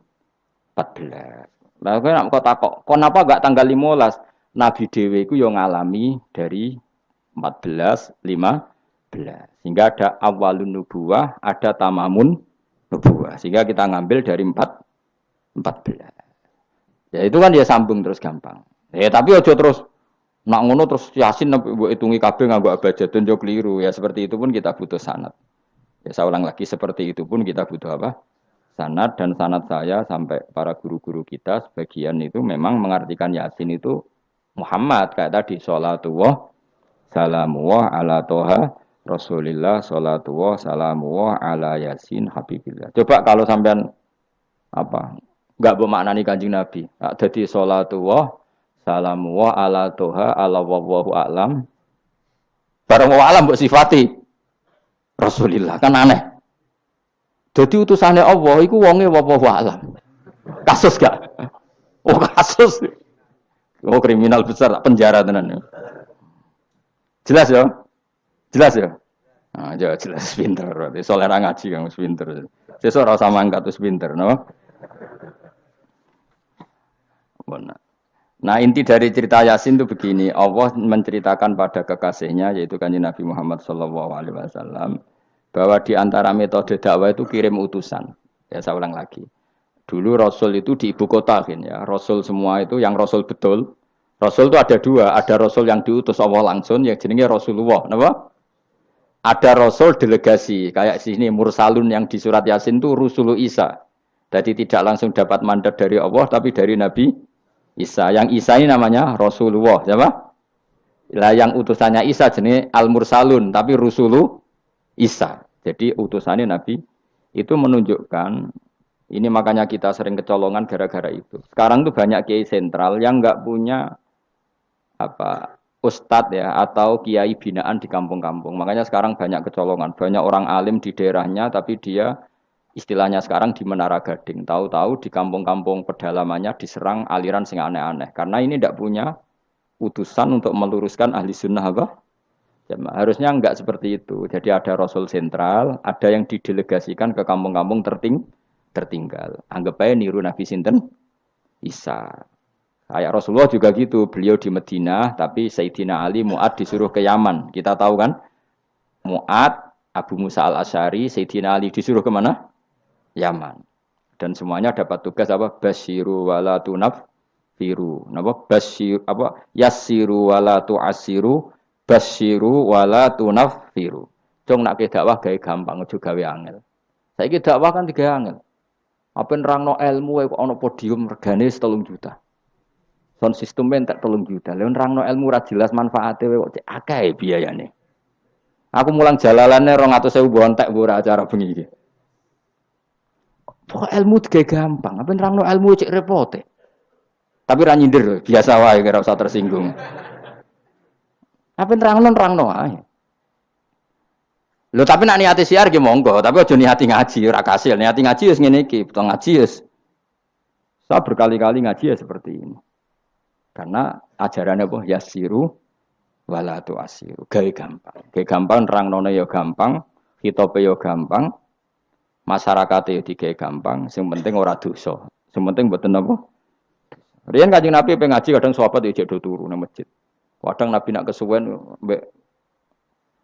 14. Lah kowe nek kok takok, kenapa enggak tanggal 15? Nabi Dewi itu yang ngalami dari 14, 15. Sehingga ada awalun nubuah, ada tamamun nubuah. Sehingga kita ngambil dari 4, 14. Ya itu kan dia sambung terus gampang. Ya tapi ojo terus nak ngono terus yasin mbok hitungi kabeh nganggo abjadun yo keliru. Ya seperti itu pun kita butuh sanat. Ya saya ulang lagi seperti itu pun kita butuh apa? Sanat dan sanat saya sampai para guru-guru kita sebagian itu memang mengartikan Yasin itu Muhammad kayak tadi sholatullah salamullah ala toha Rasulillah sholatullah salamullah ala Yasin Habibillah. Coba kalau sampean apa nggak bermaknani kanjeng Nabi. Jadi sholatullah salamullah ala toha ala wawahu alam. Barang wa alam buat sifati. Rasulillah kan aneh. Jadi utusannya Allah itu wonge wallahu alam. Kasus gak? Oh kasus. Oh kriminal besar penjara tenan. Jelas ya? Jelas ya? Nah, jauh jelas pinter. Soalnya ngaji kamu pinter. Sesuk ora sama angkat terus pinter, no? Benar. Nah inti dari cerita Yasin itu begini, Allah menceritakan pada kekasihnya yaitu kanji Nabi Muhammad Wasallam bahwa di antara metode dakwah itu kirim utusan. Ya saya ulang lagi. Dulu Rasul itu di ibu kota kan ya. Rasul semua itu yang Rasul betul. Rasul itu ada dua, ada Rasul yang diutus Allah langsung yang jenenge Rasulullah, kenapa? Ada Rasul delegasi kayak sini Mursalun yang di surat Yasin itu Rasul Isa. Jadi tidak langsung dapat mandat dari Allah tapi dari Nabi Isa. Yang Isa ini namanya Rasulullah, siapa? Lah yang utusannya Isa jenis Al Mursalun, tapi Rusulu Isa. Jadi utusannya Nabi itu menunjukkan ini makanya kita sering kecolongan gara-gara itu. Sekarang tuh banyak kiai sentral yang nggak punya apa ustadz ya atau kiai binaan di kampung-kampung. Makanya sekarang banyak kecolongan, banyak orang alim di daerahnya tapi dia istilahnya sekarang di Menara Gading. Tahu-tahu di kampung-kampung pedalamannya diserang aliran sing aneh-aneh. Karena ini tidak punya utusan untuk meluruskan ahli sunnah apa? Ya, harusnya enggak seperti itu. Jadi ada Rasul sentral, ada yang didelegasikan ke kampung-kampung terting tertinggal. Anggap aja niru Nabi Sinten Isa. Kayak Rasulullah juga gitu. Beliau di Madinah, tapi Sayyidina Ali Mu'ad disuruh ke Yaman. Kita tahu kan? Mu'ad, Abu Musa al-Asyari, Sayyidina Ali disuruh ke mana? Yaman. Dan semuanya dapat tugas apa? Basiru wala tunaf firu. Napa? Basir apa? Yasiru wala tu'asiru, basiru wala tunaf firu. Cung nak ke dakwah gawe gampang aja gawe angel. Saiki dakwah kan tiga angel. Apa nerangno ilmu kok ana podium regane 3 juta. Sound system tak 3 juta. Lha nerangno ilmu ra jelas manfaate kok cek akeh biayane. Aku mulang jalalane 200.000 bontek ora acara bengi. Pokok ilmu tiga gampang. Apa nerangno ilmu cek repote. Tapi ra nyindir, biasa wae kira usah tersinggung. Apa nerangno nerangno ae. Lho tapi nak niati siar ki monggo, tapi aja niati ngaji ora kasil. Niati ngaji wis ngene iki, betul ngaji wis. Saya berkali-kali ngaji ya seperti ini. Karena ajarannya apa? Yasiru wala tu asiru. Gawe gampang. Gawe gampang nerang nono ya gampang, hitope ya gampang, masyarakat ya digawe gampang, sing penting ora dosa. Sing penting mboten apa? Riyen Kanjeng Nabi pengaji kadang sahabat ya do turu nang masjid. Kadang Nabi nak kesuwen mbek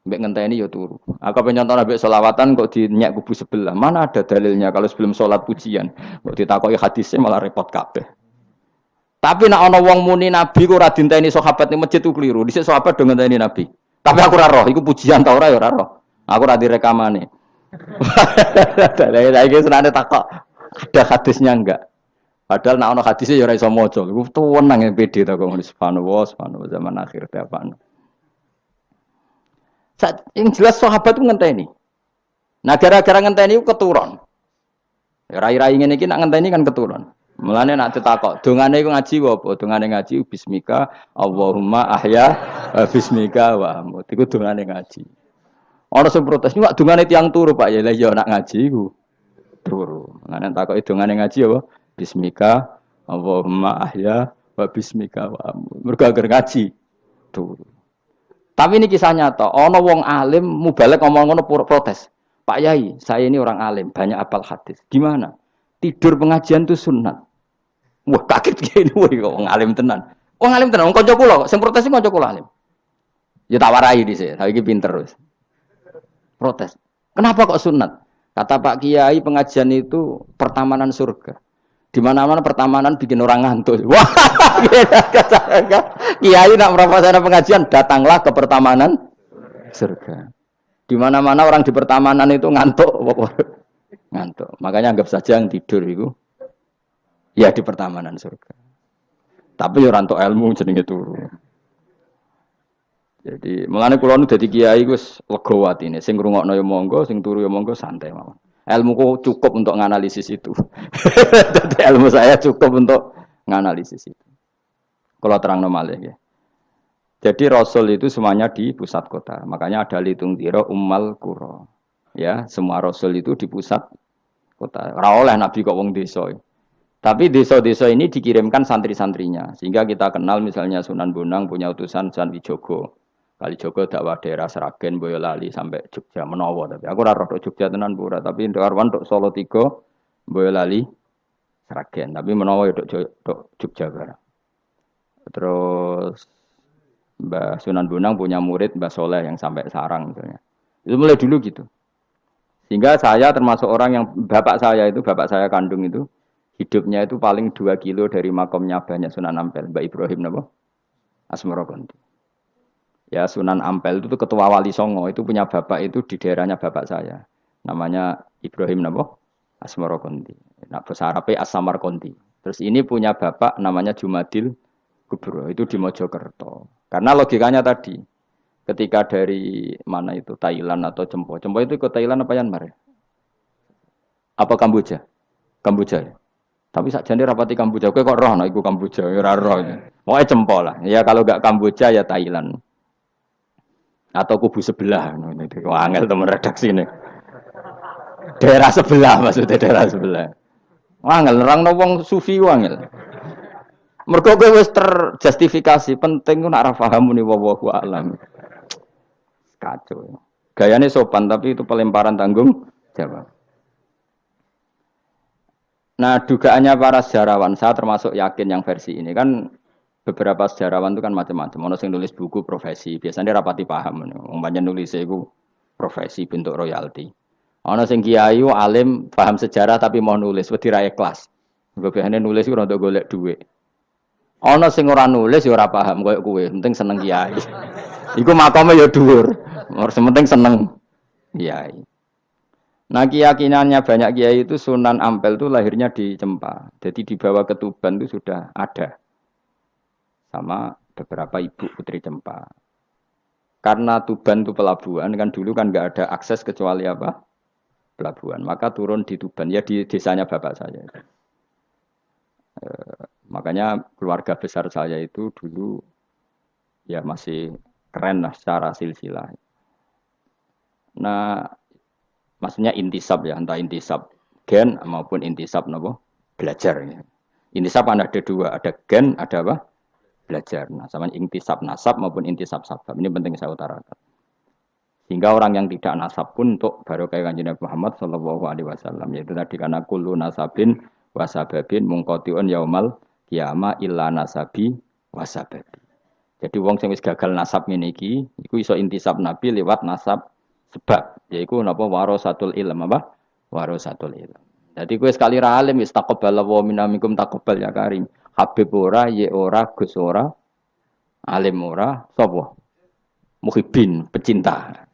mbek ngenteni ya turu. Aku pengen contoh Nabi selawatan kok dinyak kubu sebelah. Mana ada dalilnya kalau sebelum sholat pujian. Kok ditakoki hadisnya malah repot kabeh. Tapi nak ana wong muni Nabi kok ora dinteni sahabat ning masjid ku keliru. Dhisik sahabat do ngenteni Nabi. Tapi aku ora roh, iku pujian ta ora ya ora roh. Aku ora direkamane. Lah iki senane takok ada hadisnya enggak? Padahal nak ono hadisnya ya ora iso maca. Iku tuwenang yang pede ta kok subhanallah subhanallah zaman akhir ta apa. Yang jelas sahabat itu ngenteni. Nah gara-gara ngenteni itu keturun. Ya, rai-rai ngene iki nak ngenteni kan keturun. Mulane nak ditakok, dongane iku ngaji apa? Dongane ngaji bismika Allahumma ahya bismika wa amut. Iku dongane ngaji. Ana sing protes, "Ini dongane tiang turu, Pak." Ya lah ya nak ngaji iku turu. Mulane takoki dongane ngaji apa? Bismika Allahumma ahya wa bismika wa amut. Mergo ngaji turu. Tapi ini kisah nyata. Ono wong alim mubalek ngomong ngono protes. Pak Yai, saya ini orang alim, banyak apal hadis. Gimana? Tidur pengajian itu sunat. Wah kaget gini, wah wong alim tenan. Wong alim tenan, wong kanca kula, sing protes kanca kula alim. Ya tak warai di sini, tapi pinter terus. Protes. Kenapa kok sunat? Kata Pak Kiai pengajian itu pertamanan surga. Di mana-mana pertamanan bikin orang ngantuk. Wah, Kiai nak merapat pengajian, datanglah ke pertamanan surga. Di mana-mana orang di pertamanan itu ngantuk, ngantuk. Makanya anggap saja yang tidur itu ya di pertamanan surga. Tapi orang tua ilmu jenenge turu. Jadi mengenai kulon jadi kiai gus legowo ini. Sing ngrungokno ya monggo, sing turu ya monggo santai mawon. Ilmuku cukup untuk menganalisis itu. jadi ilmu saya cukup untuk menganalisis itu. Kalau terang normal ya. Jadi Rasul itu semuanya di pusat kota. Makanya ada litung tiro ummal kuro. Ya, semua Rasul itu di pusat kota. Rawoleh Nabi kok wong desa. Tapi desa-desa ini dikirimkan santri-santrinya. Sehingga kita kenal misalnya Sunan Bonang punya utusan Sunan Wijogo. Kali Jogo dakwah daerah Seragen, Boyolali sampai Jogja Menowo tapi aku ora roh Jogja tenan pura tapi untuk Arwan untuk Solo tiga Boyolali Seragen tapi Menowo ya Jogja barang. Terus Mbah Sunan Bonang punya murid Mbah Soleh yang sampai Sarang misalnya. Itu mulai dulu gitu. Sehingga saya termasuk orang yang bapak saya itu, bapak saya kandung itu, hidupnya itu paling dua kilo dari makomnya banyak Sunan Ampel, Mbak Ibrahim nabo Asmoro. Ya Sunan Ampel itu ketua wali Songo itu punya bapak itu di daerahnya bapak saya. Namanya Ibrahim nabo Asmoro Konti. Nah, bahasa Arabnya Asamar Konti. Terus ini punya bapak namanya Jumadil Kubro itu di Mojokerto. Karena logikanya tadi ketika dari mana itu Thailand atau Cempo. Cempo itu ke Thailand apa Myanmar? Ya? Apa Kamboja? Kamboja ya? Tapi saja ini rapati Kamboja, kok roh no Kamboja, ora roh. Mau cempol lah. Ya kalau gak Kamboja ya Thailand. Atau kubu sebelah. Ini angel teman redaksi ini. Daerah sebelah maksudnya daerah sebelah. Wangel nerang no wong sufi wangel. Mergo kowe wis terjustifikasi, penting nak ora paham muni wallahu alam. Kacau. Gayane sopan tapi itu pelemparan tanggung jawab. Nah, dugaannya para sejarawan, saya termasuk yakin yang versi ini kan beberapa sejarawan itu kan macam-macam. Ono sing nulis buku profesi, biasanya rapati paham. Umpamanya nulis itu profesi bentuk royalti. Ono sing kiai alim paham sejarah tapi mau nulis wedi ra ikhlas. Biasanya nulis itu untuk golek duit. Ono sing ora nulis ya ora paham koyo kowe, penting seneng kiai. Iku makome ya dhuwur. Ora penting seneng kiai. Nah keyakinannya banyak kiai itu Sunan Ampel itu lahirnya di Cempa. Jadi dibawa ke Tuban itu sudah ada. Sama beberapa ibu putri Cempa. Karena Tuban itu pelabuhan, kan dulu kan nggak ada akses kecuali apa? Pelabuhan. Maka turun di Tuban, ya di desanya bapak saya. E, makanya keluarga besar saya itu dulu ya masih keren lah secara silsilah. Nah, maksudnya intisab ya, entah intisab gen maupun intisab nopo belajar. Ya. Intisab ada dua, ada gen, ada apa? Belajar. Nah, sama intisab nasab maupun intisab sabab. Ini penting saya utarakan. Sehingga orang yang tidak nasab pun untuk baru kayak kanjeng Nabi Muhammad Shallallahu Alaihi Wasallam yaitu tadi karena kulu nasabin wasababin mungkotiun yaumal kiama illa nasabi wasababi. Jadi wong sing wis gagal nasab ngene iki iku iso intisab Nabi lewat nasab sebab yaiku napa warasatul ilm apa? Warasatul ilm. Jadi kowe sekali ra alim wis taqabbal wa minamikum taqabbal ya karim. Habib ora, ye ora, Gus ora, alim ora, sapa? Muhibin, pecinta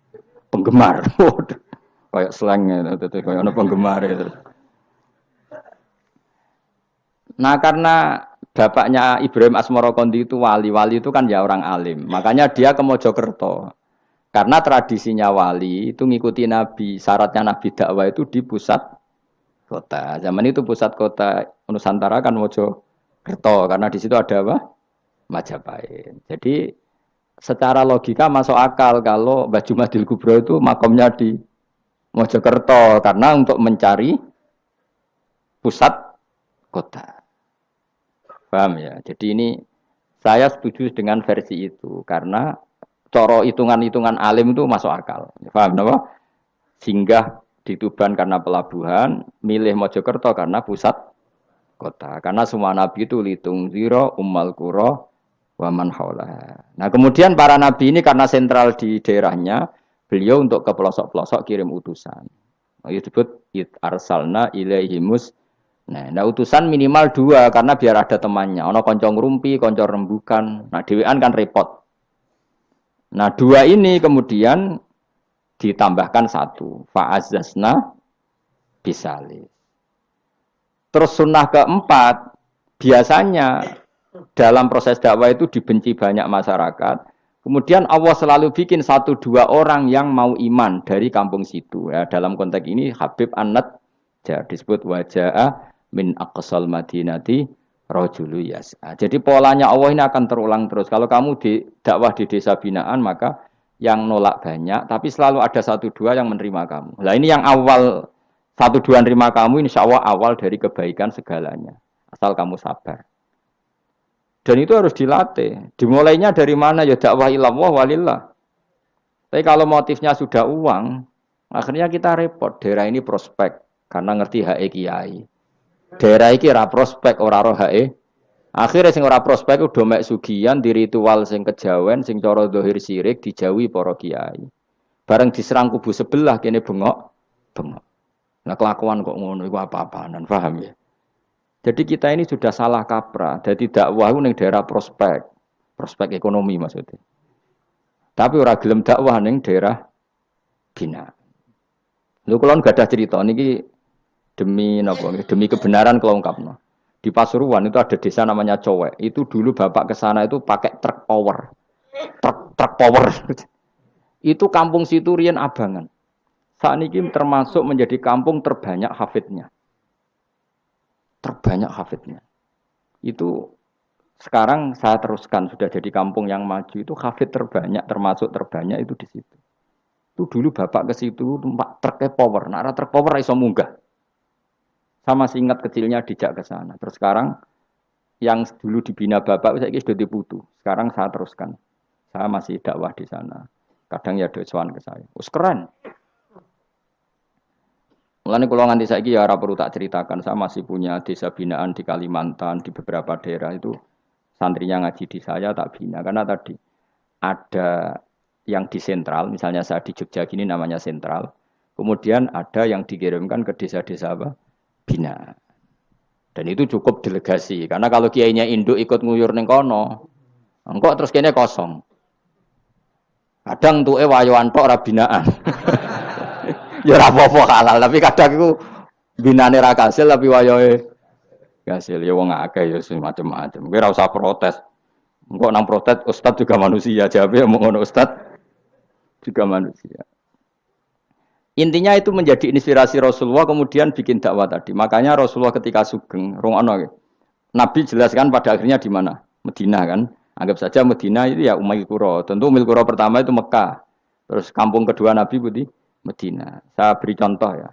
penggemar. kayak slang itu, kayak ono penggemar itu. Nah karena bapaknya Ibrahim Asmoro Kondi itu wali, wali itu kan ya orang alim. Makanya dia ke Mojokerto. Karena tradisinya wali itu ngikuti Nabi, syaratnya Nabi dakwah itu di pusat kota. Zaman itu pusat kota Nusantara kan Mojokerto, karena di situ ada apa? Majapahit. Jadi secara logika masuk akal kalau Mbah Jumadil Kubro itu makomnya di Mojokerto karena untuk mencari pusat kota. Paham ya? Jadi ini saya setuju dengan versi itu karena coro hitungan-hitungan alim itu masuk akal. Paham? Singgah di Tuban karena pelabuhan, milih Mojokerto karena pusat kota. Karena semua nabi itu litung ziro, ummal kuro, waman haula. Nah kemudian para nabi ini karena sentral di daerahnya, beliau untuk ke pelosok-pelosok kirim utusan. Nah, disebut it arsalna ilaihimus. Nah, nah, utusan minimal dua karena biar ada temannya. Ono koncong rumpi, koncong rembukan. Nah dewan kan repot. Nah dua ini kemudian ditambahkan satu. Fa'azazna bisali. Terus sunnah keempat, biasanya dalam proses dakwah itu dibenci banyak masyarakat. Kemudian Allah selalu bikin satu dua orang yang mau iman dari kampung situ. Ya, dalam konteks ini Habib Anat disebut wajah min aqsal madinati rojulu yas'a. Jadi polanya Allah ini akan terulang terus. Kalau kamu di dakwah di desa binaan maka yang nolak banyak, tapi selalu ada satu dua yang menerima kamu. Nah ini yang awal satu dua menerima kamu, insya Allah awal dari kebaikan segalanya. Asal kamu sabar. Dan itu harus dilatih. Dimulainya dari mana? Ya dakwah ilallah walillah. Tapi kalau motifnya sudah uang, akhirnya kita repot. Daerah ini prospek karena ngerti HE kiai. Daerah ini ra prospek ora roh HE. Akhirnya sing ora prospek udah mek sugian di ritual sing kejawen sing cara dohir sirik dijauhi para kiai. Bareng diserang kubu sebelah kene bengok, bengok. Nah kelakuan kok ngono iku apa-apaan, paham ya? Jadi kita ini sudah salah kaprah. Jadi dakwah itu daerah prospek, prospek ekonomi maksudnya. Tapi orang gelem dakwah neng daerah bina. Lu kalau nggak ada cerita ini demi demi kebenaran kalau no. Di Pasuruan itu ada desa namanya Cowek. Itu dulu bapak ke sana itu pakai truk power, truk truk power. itu kampung situ Rian Abangan. Saat termasuk menjadi kampung terbanyak hafidnya terbanyak hafidnya. Itu sekarang saya teruskan sudah jadi kampung yang maju itu hafid terbanyak termasuk terbanyak itu di situ. Itu dulu bapak ke situ tempat truknya power, nah truk power iso munggah. Sama masih ingat kecilnya dijak ke sana. Terus sekarang yang dulu dibina bapak saya sudah diputu. Sekarang saya teruskan. Saya masih dakwah di sana. Kadang ya doa ke saya. Us keren. Mulane kalau nganti saiki ya ora perlu tak ceritakan, saya masih punya desa binaan di Kalimantan, di beberapa daerah itu santrinya ngaji di saya tak bina karena tadi ada yang di sentral, misalnya saya di Jogja gini namanya sentral. Kemudian ada yang dikirimkan ke desa-desa apa? Bina. Dan itu cukup delegasi karena kalau kiainya induk ikut nguyur neng kono, engkau terus kayaknya kosong. Kadang tuh eh wayo antok rabinaan. ya apa-apa halal, tapi kadang iku binane ra kasil tapi wayahe kasil ya wong akeh ya macam-macam. Kowe ora protes. Engko nang protes ustaz juga manusia, jawabe mau ngono ustaz juga manusia. Intinya itu menjadi inspirasi Rasulullah kemudian bikin dakwah tadi. Makanya Rasulullah ketika sugeng, rungono Nabi jelaskan pada akhirnya di mana? Medina kan. Anggap saja Medina itu ya Umayyah Kuro. Tentu Umil Kuro pertama itu Mekah. Terus kampung kedua Nabi Budi Medina. Saya beri contoh ya.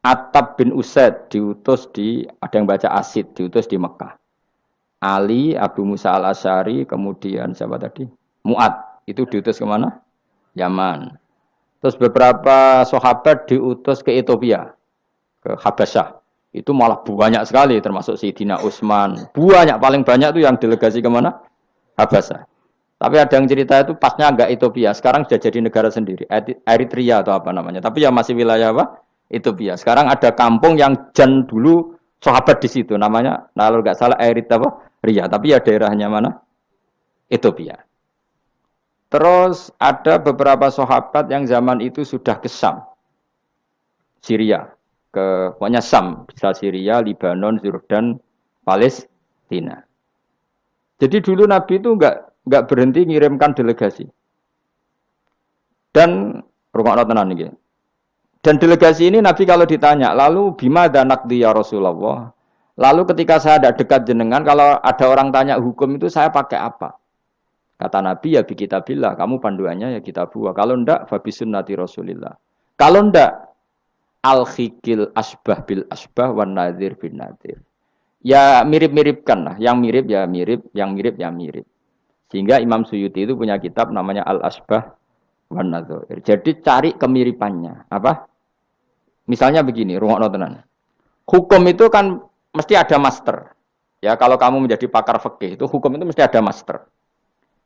Atab bin Usaid diutus di ada yang baca Asid diutus di Mekah. Ali, Abu Musa al Ashari, kemudian siapa tadi? Muat itu diutus ke mana? Yaman. Terus beberapa sahabat diutus ke Ethiopia, ke Habasyah. Itu malah banyak sekali, termasuk Sayyidina Utsman. Banyak, paling banyak itu yang delegasi ke mana? Habasyah. Tapi ada yang cerita itu pasnya agak Ethiopia. Sekarang sudah jadi negara sendiri. Eritrea atau apa namanya. Tapi ya masih wilayah apa? Ethiopia. Sekarang ada kampung yang jan dulu sahabat di situ. Namanya, nah, kalau nggak salah Eritrea apa? Ria. Tapi ya daerahnya mana? Ethiopia. Terus ada beberapa sahabat yang zaman itu sudah ke Sam. Syria. Ke, pokoknya Sam. Bisa Syria, Libanon, Jordan, Palestina. Jadi dulu Nabi itu enggak nggak berhenti ngirimkan delegasi. Dan rumah tenan ini. Dan delegasi ini Nabi kalau ditanya, lalu bima danak dia Rasulullah. Lalu ketika saya ada dekat jenengan, kalau ada orang tanya hukum itu saya pakai apa? Kata Nabi ya kita bila, kamu panduannya ya kita buah. Kalau ndak, fabi sunnati Rasulillah. Kalau ndak, al khikil asbah bil asbah wan nadir bin nadir. Ya mirip-miripkan lah, yang mirip ya mirip, yang mirip ya mirip. Sehingga Imam Suyuti itu punya kitab namanya Al-Asbah wan. Jadi cari kemiripannya. Apa? Misalnya begini, rumah notenan. Hukum itu kan mesti ada master. Ya, kalau kamu menjadi pakar fikih itu hukum itu mesti ada master.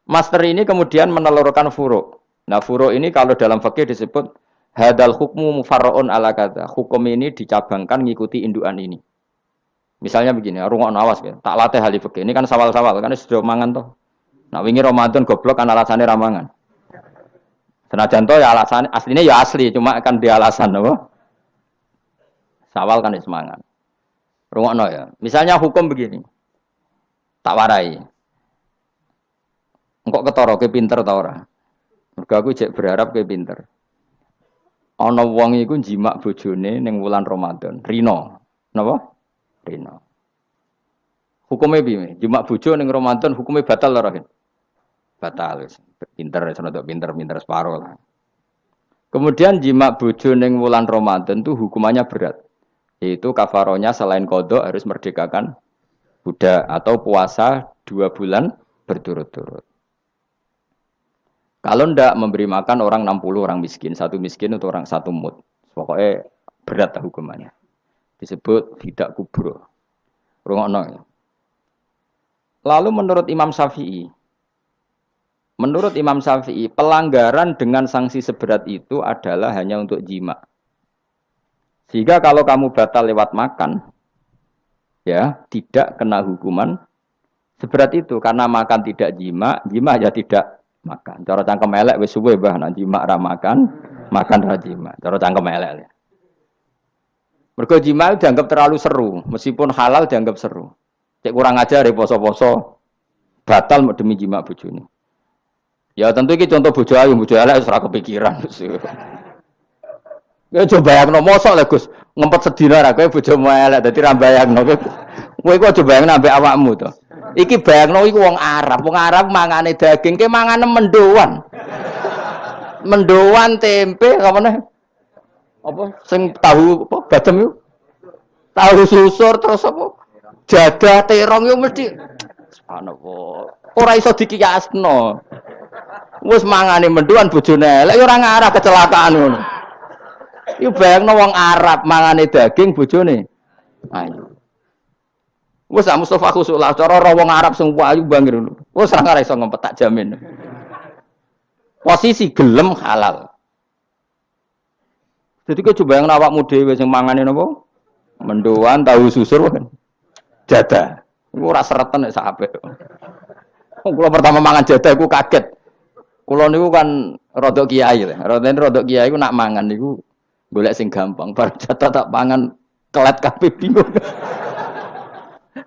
Master ini kemudian menelurkan furu. Nah, furu ini kalau dalam fikih disebut hadal hukmu mufarraun ala kata. Hukum ini dicabangkan ngikuti induan ini. Misalnya begini, rumah awas ya. Tak latih hal fikih. Ini kan sawal-sawal kan sudah mangan toh. Nah wingi Ramadan goblok kan alasannya ramangan. Senajan to ya alasan aslinya ya asli, cuma kan di alasan apa? Sawal kan semangat. Rungokno ya. Misalnya hukum begini. Tak warai. Engkok ketara ke pinter ta ora? Mergo aku cek berharap ke pinter. Ana wong iku jimak bojone ning wulan Ramadan. Rino. Napa? Rino. Hukumnya piye? Jimak bojo ning Ramadan hukumnya batal ora? Batal pinter untuk pinter pinter separuh lah kemudian jima bojo wulan Ramadan tuh hukumannya berat yaitu kafaronya selain kodok harus merdekakan budak atau puasa dua bulan berturut-turut kalau ndak memberi makan orang 60 orang miskin, satu miskin untuk orang satu mut. Pokoknya berat lah hukumannya. Disebut tidak kubro. Rungokno. Lalu menurut Imam Syafi'i, Menurut Imam Syafi'i, pelanggaran dengan sanksi seberat itu adalah hanya untuk jima. Sehingga kalau kamu batal lewat makan, ya tidak kena hukuman seberat itu karena makan tidak jima, jima ya tidak makan. Cara cangkem elek wis suwe bah nah jima ra makan, makan ra jima. Cara cangkem elek. Ya. Mergo jima dianggap terlalu seru, meskipun halal dianggap seru. Cek kurang ajar ya poso-poso batal demi jima bojone. Ya tentu ini contoh bojo ayu, bojo elek ora kepikiran. Ya coba bayangno mosok lho Gus, ngempet sedina ra kowe bojomu elek dadi ra bayangno kowe. Kowe kok coba bayangno ambek awakmu to. Iki bayangno iku wong Arab, wong Arab mangane daging, ke mangane mendoan. Mendoan tempe apa nih? Apa sing tahu apa badem yuk? Tahu susur terus apa? Jadah terong yo mesti subhanallah. Ora iso dikiyasno. Wis mangane menduan bojone elek ya ora ngarah kecelakaan ngono. Iku bayangno wong Arab mangane daging bojone. Ayo. Wis sak Mustofa khusuk lah cara ora wong Arab sing ayu bangir. Wis ora ngarah iso ngempet tak jamin. Posisi gelem halal. Jadi kau coba yang awakmu dhewe sing mangane napa? Mendoan tahu susur kan. Jada. Iku ora seretan nek sak apik. Pertama mangan jada aku kaget. Kulo niku kan rodok kiai lah. Rodok rodok kiai ku nak mangan niku golek sing gampang. Bar jatah tak pangan kelat kabeh bingung.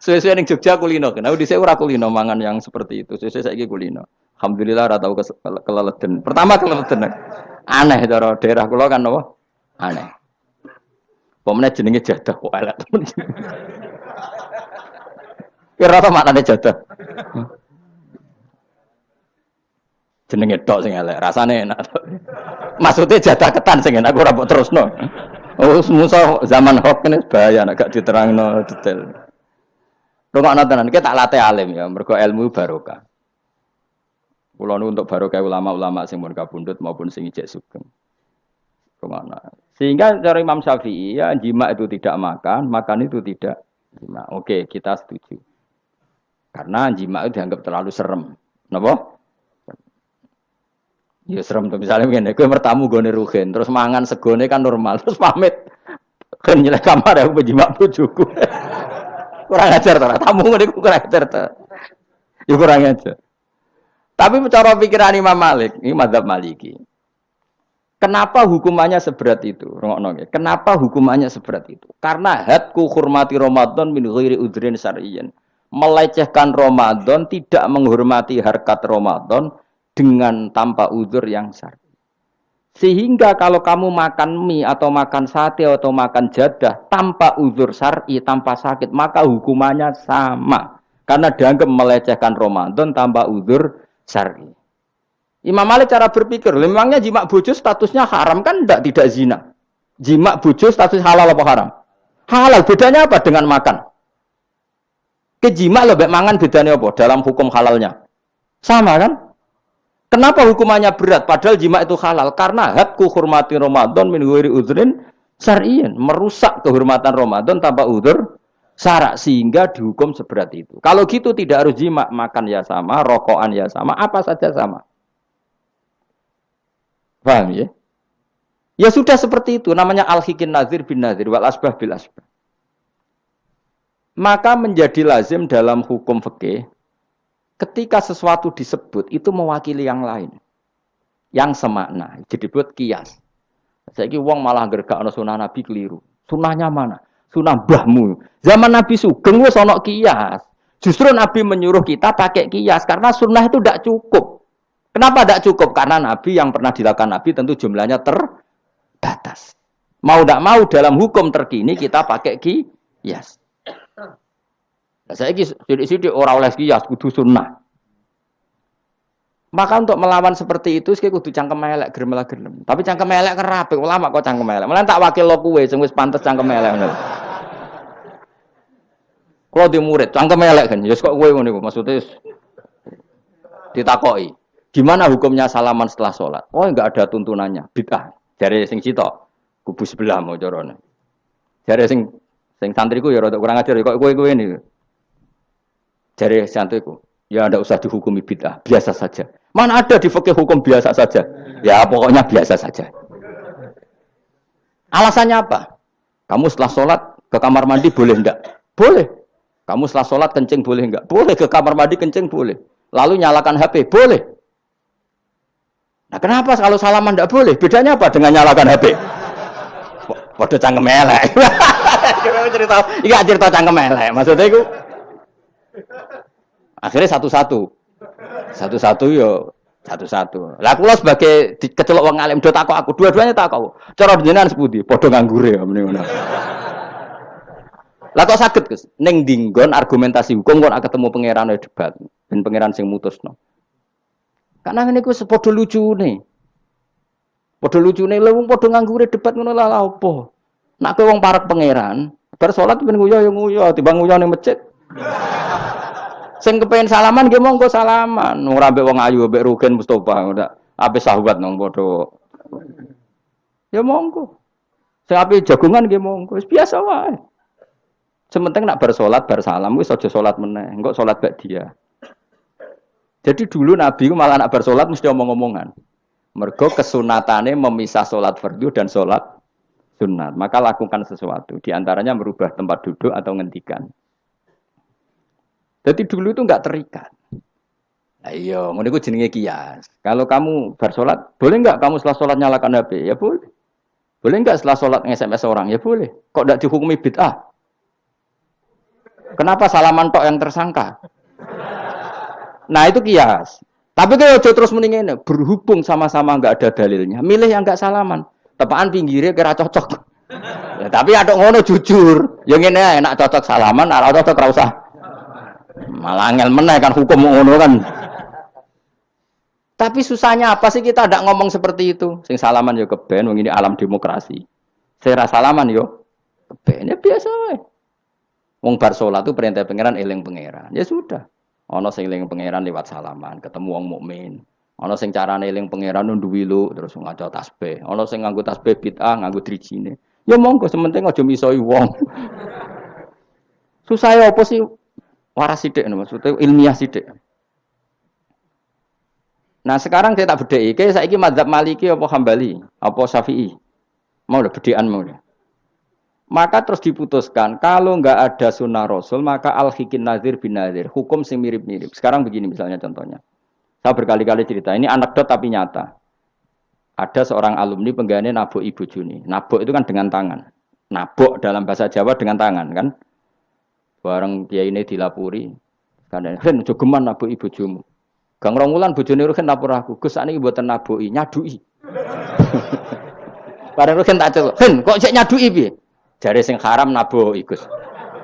Sesuai ning Jogja kulino. Kenapa saya ora kulino mangan yang seperti itu. Sesuai saiki kulino. Alhamdulillah ora tau keleleden. Pertama keleleden. Aneh cara daerah kula kan apa? Aneh. Pemene jenenge jadah kok elek temen. Kira apa maknane jadah? Jenenge tok sing elek, rasane enak. Maksudnya jatah ketan sing aku ora terus no. Oh, musuh zaman hoax ini bahaya nek gak diterangno detail. Rungokno tenan, kita latih alim ya, mergo ilmu barokah. Kulo untuk barokah ulama-ulama sing mun kabundut maupun sing ijek sugeng. Ke mana? Sehingga cara Imam Syafi'i ya jima itu tidak makan, makan itu tidak jima. Oke, kita setuju. Karena jima itu dianggap terlalu serem. Napa? Ya serem tuh misalnya begini, gue bertamu gue rugen, terus mangan segone kan normal, terus pamit, kan nyelek kamar aku berjimak bujuku, kurang ajar tuh, tamu gue kurang ajar tuh, ya kurang ajar. Tapi cara pikiran Imam Malik, ini madhab Maliki. Kenapa hukumannya seberat itu? Kenapa hukumannya seberat itu? Karena hadku hormati Ramadan min ghairi udrin syar'iyyan. Melecehkan Ramadan, tidak menghormati harkat Ramadan, dengan tanpa uzur yang syar'i. Sehingga kalau kamu makan mie atau makan sate atau makan jadah tanpa uzur syar'i, tanpa sakit, maka hukumannya sama. Karena dianggap melecehkan Ramadan tanpa uzur syar'i. Imam Malik cara berpikir, memangnya jima bojo statusnya haram kan tidak tidak zina. Jima bojo status halal apa haram? Halal. Bedanya apa dengan makan? Kejima lebih mangan bedanya apa dalam hukum halalnya? Sama kan? Kenapa hukumannya berat? Padahal jima itu halal. Karena hadku hormati Ramadan min wiri udhrin syar'iyin. Merusak kehormatan Ramadan tanpa udur syarak. Sehingga dihukum seberat itu. Kalau gitu tidak harus jima. Makan ya sama, rokokan ya sama, apa saja sama. Paham ya? Ya sudah seperti itu. Namanya al-hikin nazir bin nazir. Wal asbah bil asbah. Maka menjadi lazim dalam hukum fikih Ketika sesuatu disebut itu mewakili yang lain. Yang semakna. Jadi buat kias. Saya kira uang malah gergak no sunnah Nabi keliru. Sunnahnya mana? Sunnah bahmu. Zaman Nabi Sugeng wis ana kias. Justru Nabi menyuruh kita pakai kias karena sunnah itu tidak cukup. Kenapa tidak cukup? Karena Nabi yang pernah dilakukan Nabi tentu jumlahnya terbatas. Mau tidak mau dalam hukum terkini kita pakai kias. Saya ini sidik-sidik orang oleh kias kudu sunnah. Maka untuk melawan seperti itu, saya kudu cangkem elek, gerem lah gerem. Tapi cangkem elek kerapi, ulama kok cangkem elek. Malah tak wakil lo kue, sing wis pantes cangkem elek. Kalau di murid, cangkem elek kan, ya kok kue ngono maksudnya ditakoi. Gimana hukumnya salaman setelah sholat? Oh enggak ada tuntunannya, bid'ah. Dari sing cito, kubu sebelah mau jorone. Dari sing sing santriku ya rada kurang ajar, kok kue kue ini. Jari santriku, ya tidak usah dihukumi bid'ah, biasa saja. Mana ada di fakih hukum biasa saja? Ya pokoknya biasa saja. Alasannya apa? Kamu setelah sholat ke kamar mandi boleh enggak? Boleh. Kamu setelah sholat kencing boleh enggak? Boleh. Ke kamar mandi kencing boleh. Lalu nyalakan HP? Boleh. Nah kenapa kalau salaman enggak boleh? Bedanya apa dengan nyalakan HP? Waduh cangkem elek. cerita, iya cerita cangkem elek. Maksudnya itu Akhirnya satu-satu. Satu-satu yo satu-satu. Lah kula sebagai kecelok wong alim do takok aku, dua-duanya takok. Cara jenengan sepundi? Padha nganggure ya mrene ngono. Lah kok saged Gus? Ning dinggon argumentasi hukum kok ketemu pangeran debat, ben pangeran sing mutusno. Karena ngene iku padha lucune. Padha lucune lha wong padha nganggure debat ngono lah apa? Nak kowe wong parek pangeran, bar salat ben nguyo ya nguyo, timbang nguyo ning masjid. Sing kepengen salaman nggih monggo salaman. Ora mbek wong ayu mbek Rugen Mustofa udah ape sahabat nang padha. Ya monggo. Sing ape jagungan nggih monggo. Wis biasa wae. Sementing nak bersolat bersalam wis aja salat meneh. Engko salat bak dia. Jadi dulu Nabi malah nak bersolat mesti omong-omongan. Mergo kesunatane memisah solat fardu dan solat sunat. Maka lakukan sesuatu. Di antaranya merubah tempat duduk atau ngendikan. Jadi dulu itu enggak terikat. Nah, iya, mau jenenge kias. Kalau kamu bersolat, boleh enggak kamu setelah sholat nyalakan HP? Ya boleh. Boleh enggak setelah sholat nge-SMS orang? Ya boleh. Kok enggak dihukumi bid'ah? Kenapa salaman tok yang tersangka? Nah itu kias. Tapi kalau terus mendingin berhubung sama-sama enggak ada dalilnya, milih yang enggak salaman. Tepaan pinggirnya kira cocok. Ya, tapi ada ngono jujur. Yang ini enak cocok salaman, ada cocok rausah Malah angel meneh kan hukum ngono kan. Tapi susahnya apa sih kita tidak ngomong seperti itu? Sing salaman yo keben, wong ini alam demokrasi. Saya salaman yo keben ya biasa wae. Wong bar salat itu perintah pangeran eling pangeran. Ya sudah. Ana sing eling pangeran lewat salaman, ketemu wong mukmin. Ana sing carane eling pangeran nundu wilu terus ngaca tasbih. Ana sing nganggo tasbih bid'ah, nganggo drijine. Ya monggo sementing aja misoi wong. Susah ya apa sih? Waras sithik maksudnya ilmiah sithik. Nah sekarang saya tak kayak saya ini madhab maliki apa hambali, apa syafi'i. Mau udah bedean mau udah. Maka terus diputuskan, kalau nggak ada sunnah rasul, maka al hikin nazir bin nazir, hukum sing mirip-mirip. Sekarang begini misalnya contohnya. Saya berkali-kali cerita, ini anekdot tapi nyata. Ada seorang alumni pengganti nabok ibu Juni. Nabok itu kan dengan tangan. Nabok dalam bahasa Jawa dengan tangan kan. Bareng dia ini dilapuri. Karena, Hen, jogeman nabok ibu Jumu. Gang rong wulan bojone Ruhin lapor aku, Gus sakniki mboten nabuki, nyadui. Bareng Ruhin tak celuk, "Hen, kok cek nyadui piye?" Jare sing haram nabuki, Gus.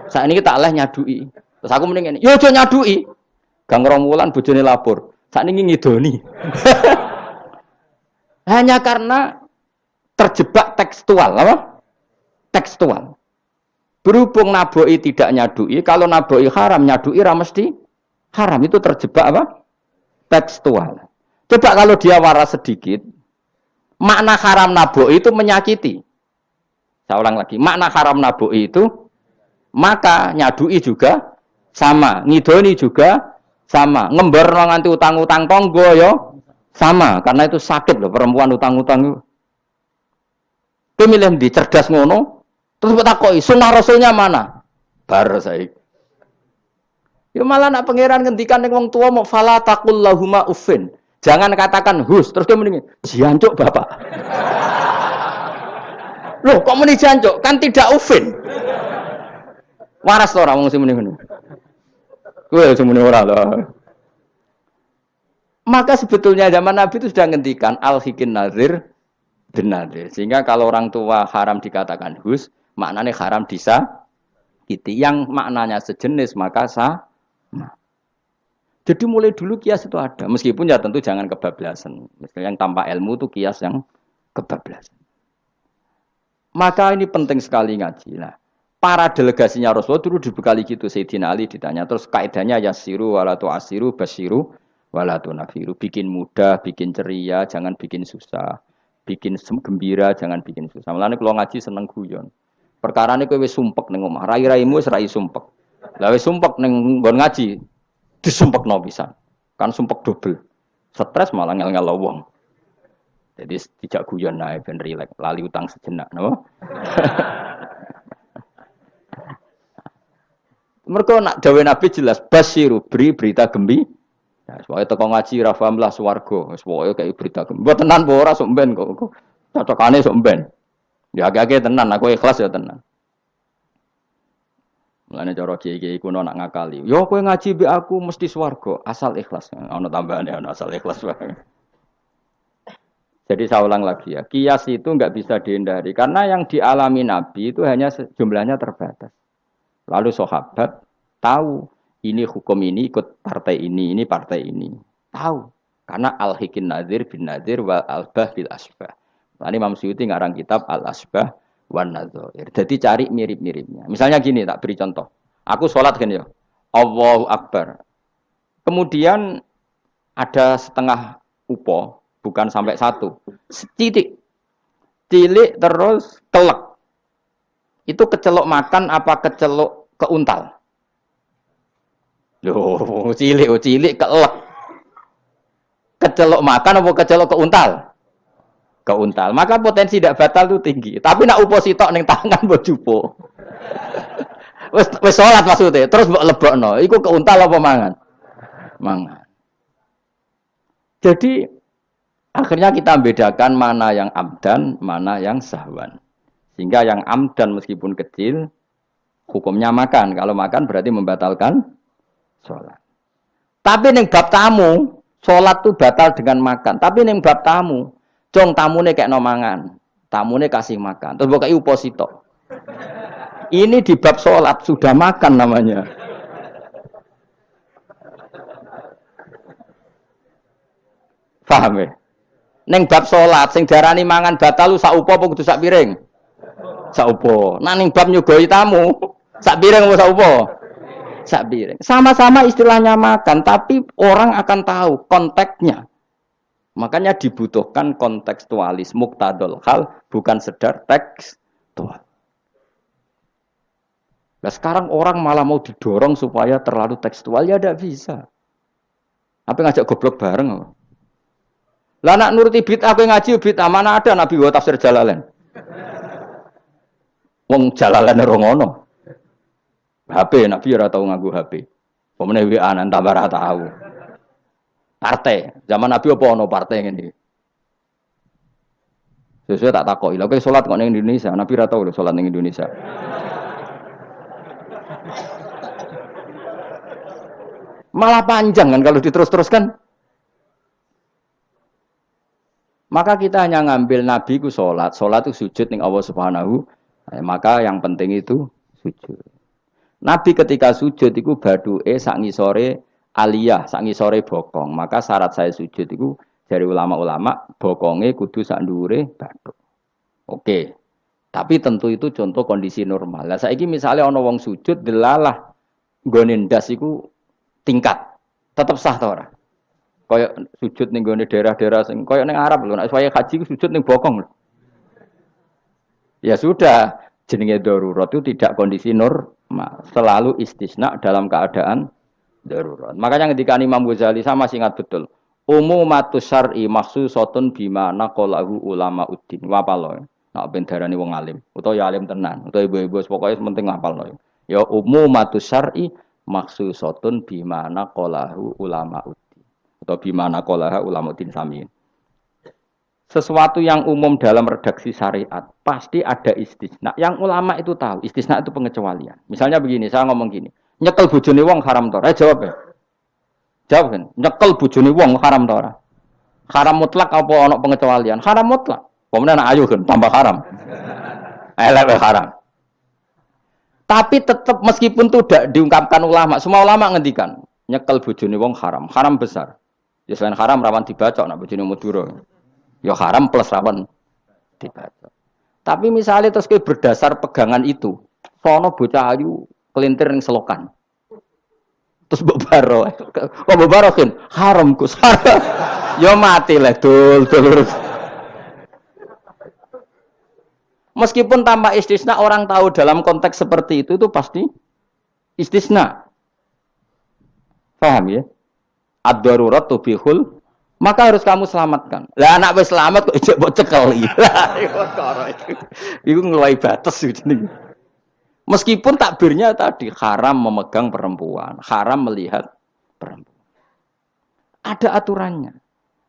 Sakniki tak leh nyadui. Terus aku mending ngene, "Yo aja nyadui." Gang rong wulan bojone lapor, sakniki ngidoni. Hanya karena terjebak tekstual, apa? Tekstual. Berhubung naboi tidak nyadui, kalau naboi haram nyadui ra mesti haram itu terjebak apa? tekstual. Coba kalau dia waras sedikit, makna haram nabo itu menyakiti. Saya ulang lagi, makna haram nabo itu maka nyadui juga sama, ngidoni juga sama, ngember nganti utang-utang tonggo yo sama, karena itu sakit loh perempuan utang-utang. Pemilihan di cerdas ngono, terus bertakoi, sunnah rasulnya mana? Bar saya. Ya malah nak pangeran ngendikan ning wong tua mau fala taqul lahuma uffin. Jangan katakan hus, terus dia mendingin, jancuk bapak. Loh, kok muni jancuk? Kan tidak ufin. Waras to ora wong sing muni ngono. Kowe sing muni ora. Maka sebetulnya zaman Nabi itu sudah ngendikan nazir bin nazir. Sehingga kalau orang tua haram dikatakan hus, maknanya haram disa Itu Yang maknanya sejenis maka sah. Jadi mulai dulu kias itu ada, meskipun ya tentu jangan kebablasan. Misalnya yang tanpa ilmu itu kias yang kebablasan. Maka ini penting sekali ngaji. Nah, para delegasinya Rasulullah dulu dibekali gitu. Sayyidina Ali ditanya, terus kaidahnya yasiru walatu asiru basiru walatu nafiru. Bikin mudah, bikin ceria, jangan bikin susah. Bikin gembira, jangan bikin susah. Mulanya kalau ngaji seneng guyon. Perkara ini kowe sumpek ning omah, rai-raimu serai sumpek. Lawe sumpek neng nggon ngaji, disumpekno bisa. Kan sumpek double. Stres malah ngel-ngel. Jadi tidak guyon naik ben rilek, lali utang sejenak, no? Mereka nak dawe Nabi jelas basiru beri berita gembi. Ya, soalnya teko ngaji rafam lah swargo, soalnya kayak berita gembi. Buat tenan bora somben kok, cocokane somben. Ya agak-agak tenan, aku ikhlas ya tenan. Mulane cara kiai-kiai kuno nak ngakali. Yo kowe ngaji be aku mesti swarga, asal ikhlas. Ono tambahane ono asal ikhlas. Jadi saya ulang lagi ya, kias itu nggak bisa dihindari karena yang dialami Nabi itu hanya jumlahnya terbatas. Lalu sahabat tahu ini hukum ini ikut partai ini, ini partai ini. Tahu. Karena al-hikin nadir bin nadir wal albah bil asbah. Tadi Imam Suyuti ngarang kitab al-asbah wan nadzair. Jadi cari mirip-miripnya. Misalnya gini, tak beri contoh. Aku sholat kan ya. Allahu Akbar. Kemudian ada setengah upo, bukan sampai satu. Setitik. Cilik terus kelek. Itu kecelok makan apa kecelok keuntal? Loh, cilik, oh cilik kelek. Kecelok makan apa kecelok keuntal? Keuntal. Maka potensi tidak batal itu tinggi. Tapi nak upo sitok neng tangan buat jupo. wes wes sholat maksudnya. Terus buat lebokno. Iku keuntal apa mangan? Mangan. Jadi akhirnya kita bedakan mana yang amdan, mana yang sahwan. Sehingga yang amdan meskipun kecil, hukumnya makan. Kalau makan berarti membatalkan sholat. Tapi neng bab tamu, sholat tuh batal dengan makan. Tapi neng bab tamu, Cong tamune kayak nomangan, tamune kasih makan. Terus buka uposito. Ini di bab sholat sudah makan namanya. Paham ya? Neng bab salat sing diarani mangan batal lu sak upo apa kudu sak piring? Sak upo. Nah ning bab nyugoi tamu, sak piring apa sak upo? Sak piring. Sama-sama istilahnya makan, tapi orang akan tahu konteksnya. Makanya dibutuhkan kontekstualis muktadol hal bukan sedar tekstual. Nah sekarang orang malah mau didorong supaya terlalu tekstual ya tidak bisa. Apa ngajak goblok bareng? Lah nak nuruti bid'ah kowe ngaji bid'ah mana ada Nabi wa tafsir Jalalain. Wong Jalalain ora ngono. HP Nabi ora tau nganggo HP. Pemene WA nan tambah tau. Partai, zaman Nabi apa ono partai ngene Sesuai tak takoki. Lha kowe salat kok ning Indonesia, Nabi ora tau lho salat Indonesia. Malah panjang kan kalau diterus-teruskan. Maka kita hanya ngambil Nabi ku sholat. Sholat itu sujud ning Allah Subhanahu. Maka yang penting itu sujud. Nabi ketika sujud itu badu'e sangi sore aliyah, sangi sore bokong. Maka syarat saya sujud itu dari ulama-ulama bokongnya kudu sak ndure badu. Oke. Tapi tentu itu contoh kondisi normal. Lah saiki misalnya ana wong sujud delalah nggone ndas iku tingkat. Tetap sah ta ora? Kayak sujud ning gone daerah-daerah sing ning Arab lho, nek saya haji sujud ning bokong lho. Ya sudah, jenenge darurat itu tidak kondisi normal, selalu istisna dalam keadaan darurat. Makanya ketika Imam Ghazali sama masih ingat betul. Umumatus syar'i maksusatun bima naqalahu ulama uddin. Wapalo. Nak ben darani wong alim, utawa ya alim tenan, utawa ibu-ibu pokoknya penting ngapal Ya umumatus syar'i maksusatun bima naqalahu ulama uddin atau bimana kolaha ulama din samin. Sesuatu yang umum dalam redaksi syariat pasti ada istisna. Yang ulama itu tahu, istisna itu pengecualian. Misalnya begini, saya ngomong gini, nyekel bujuni wong haram tora. Eh, jawab ya. Jawab kan, nyekel bujuni wong haram tora. Haram mutlak apa ono pengecualian? Haram mutlak. Kemudian ayo kan tambah haram. Elek haram. Tapi tetap meskipun itu tidak diungkapkan ulama, semua ulama ngendikan nyekel bujuni wong haram, haram besar. Ya selain haram rawan dibaca nak bojone Madura. Ya haram plus rawan dibaca. Tapi misalnya terus berdasar pegangan itu, sono bocah ayu kelintir yang selokan. Terus mbok baro. Kok mbok kan haram Gus. ya mati lah dul dul. Meskipun tanpa istisna orang tahu dalam konteks seperti itu itu pasti istisna. Paham ya? ad-darurat tubihul maka harus kamu selamatkan. Lah anak wis selamat kok ijek mbok cekel iki. Iku ngeluai batas jenenge. Meskipun takbirnya tadi haram memegang perempuan, haram melihat perempuan. Ada aturannya.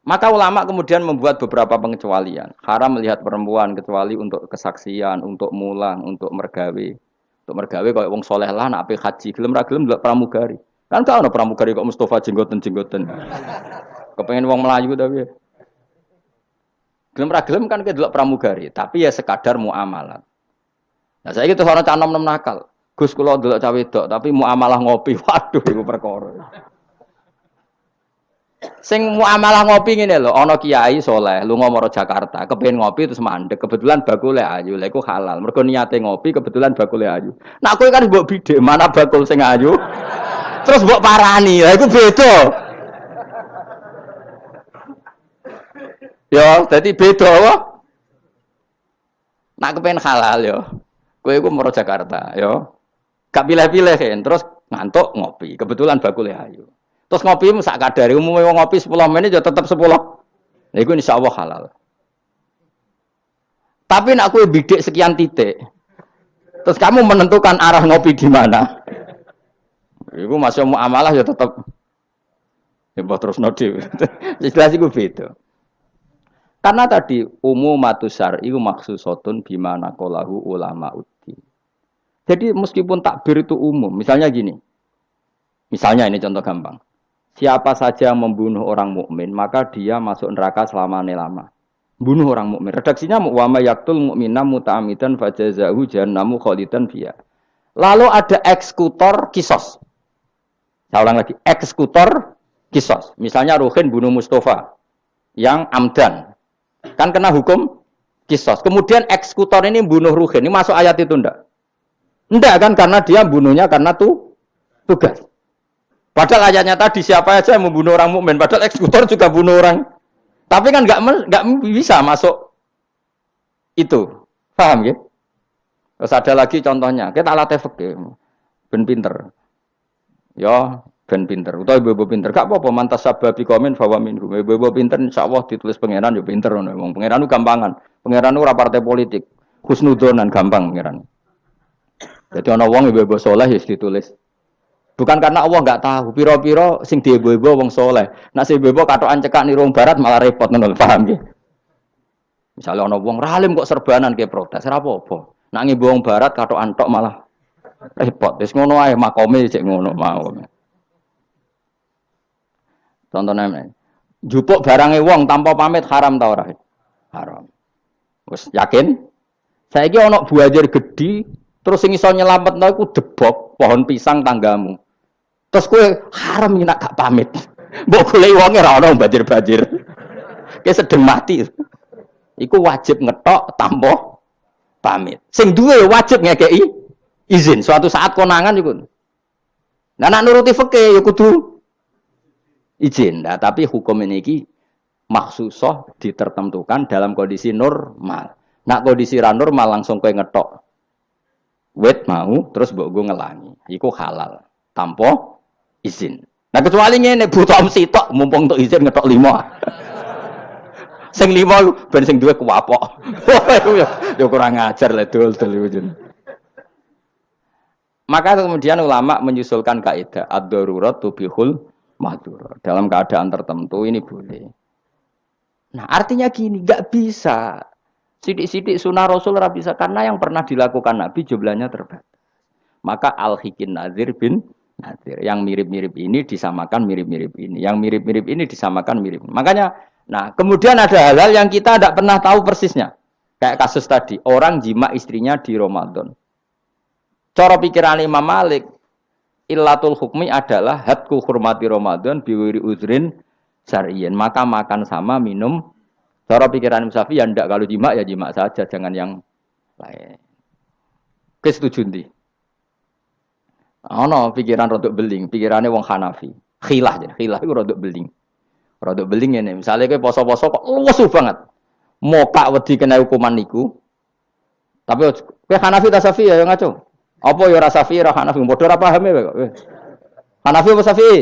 Maka ulama kemudian membuat beberapa pengecualian. Haram melihat perempuan kecuali untuk kesaksian, untuk mulang, untuk mergawe. Untuk mergawe kalau wong soleh lah nak haji, gelem ra gelem pramugari. Kan kau ada pramugari kok Mustafa jenggoten jenggoten. Kepengen uang Melayu tapi. Gelem ra gelem kan kedelok pramugari, tapi ya sekadar muamalah. Nah saya gitu orang canom nem nakal. Gus kula delok cawe wedok, tapi muamalah ngopi. Waduh iku perkara. Sing muamalah ngopi ngene lho, ana kiai soleh, lu ngomoro Jakarta, kepengen ngopi terus mandek, kebetulan bakule ayu, lha iku halal. Mergo niate ngopi, kebetulan bakule ayu. Nak kowe kan mbok bidhe, mana bakul sing ayu? terus mbok parani. Lah iku beda. Ya, jadi beda? Nak kepen halal yo. Kowe iku moro Jakarta, yo. Gak pilih-pilih kan, terus ngantuk ngopi. Kebetulan bakule ayu. Terus ngopi sak kadare umumnya ngopi 10 menit ya tetap 10. Nah, itu insya Allah halal. Tapi nak kue bidik sekian titik, terus kamu menentukan arah ngopi di mana. Iku masih mau amalah ya tetap ya terus nodi. Jelas iku beda. Karena tadi umum matusar itu maksusotun bimana kolahu ulama. Jadi meskipun takbir itu umum, misalnya gini, misalnya ini contoh gampang. Siapa saja membunuh orang mukmin maka dia masuk neraka selama lama. Bunuh orang mukmin. Redaksinya wama yaktul mukmina muta'amidan fajazahu jahannamu khalidan fiha. Lalu ada eksekutor kisos. Saya ulang lagi, eksekutor kisos. Misalnya Ruhin bunuh Mustafa. yang amdan. Kan kena hukum kisos. Kemudian eksekutor ini bunuh Ruhin. Ini masuk ayat itu ndak? Ndak kan karena dia bunuhnya karena tuh tugas. Padahal ayatnya tadi siapa aja yang membunuh orang mukmin. Padahal eksekutor juga bunuh orang. Tapi kan nggak nggak bisa masuk itu. Paham ya? Terus ada lagi contohnya. Kita alat efek Ben pinter. Ya, ben pinter. Utawa ibu-ibu pinter. Gak apa-apa mantas sababi komen bahwa minhum. Ibu-ibu pinter insya Allah ditulis pangeran ya pinter. Wong pangeran itu gampangan. Pangeran itu partai politik. Husnudonan gampang pangeran. Jadi ana wong ibu-ibu soleh ya ditulis. Bukan karena Allah nggak tahu, piro-piro sing di ibu-ibu wong soleh. Nah si ibu-ibu katokan cekak nih barat malah repot nol paham ya? Misalnya ono wong ralim kok serbanan kayak protes, ora apa-apa. Nak wong barat katok antok malah repot. Wis ngono ae makome cek ngono mau. Contohnya ini, jupuk barangnya wong tanpa pamit haram tau ora? Haram. Wis yakin? Saya Saiki ono buajar gede, terus sing iso nyelametno iku debok pohon pisang tanggamu. Terus kue haram nak gak pamit. Mbok golek wonge ora ono banjir-banjir. Kayak sedeng mati iku wajib ngetok tampo pamit. Sing duwe wajib ngekei izin. Suatu saat konangan iku. Nah, nak nuruti fikih ya kudu izin. Nah, tapi hukum ini ki maksusoh ditertentukan dalam kondisi normal. Nak kondisi normal langsung kowe ngetok wet mau terus mbok gue ngelangi. Iku halal. Tampo izin. Nah kecuali ngene butuh sitok mumpung untuk izin ngetok lima. sing lima ben sing duwe kuwapok. ya kurang ajar lah dul-dul Maka kemudian ulama menyusulkan kaidah ad-darurat tubihul madhur. Dalam keadaan tertentu ini boleh. Nah, artinya gini, nggak bisa. Sidik-sidik sunnah Rasul ora bisa karena yang pernah dilakukan Nabi jumlahnya terbatas. Maka al-hikin nazir bin nazir. Yang mirip-mirip ini disamakan mirip-mirip ini. Yang mirip-mirip ini disamakan mirip. Makanya Nah, kemudian ada hal-hal yang kita tidak pernah tahu persisnya. Kayak kasus tadi, orang jima istrinya di Ramadan. Cara pikiran Imam Malik, illatul hukmi adalah hatku hormati Ramadan biwiri uzrin syariyin. Maka makan sama minum. Cara pikiran Imam Syafi'i ya ndak kalau jima ya jima saja, jangan yang lain. Kesetuju ndi? no, pikiran rodok beling, pikirannya wong Hanafi. Khilah aja, khilah itu rodok beling. Rodok beling ini, misalnya kayak poso-poso kok luwes banget. Moka wedi kena hukuman niku. Tapi kayak Hanafi ta Safi ya ngaco. Apa ya rasa Safi ra Hanafi padha ora paham ya. Hanafi apa Safi?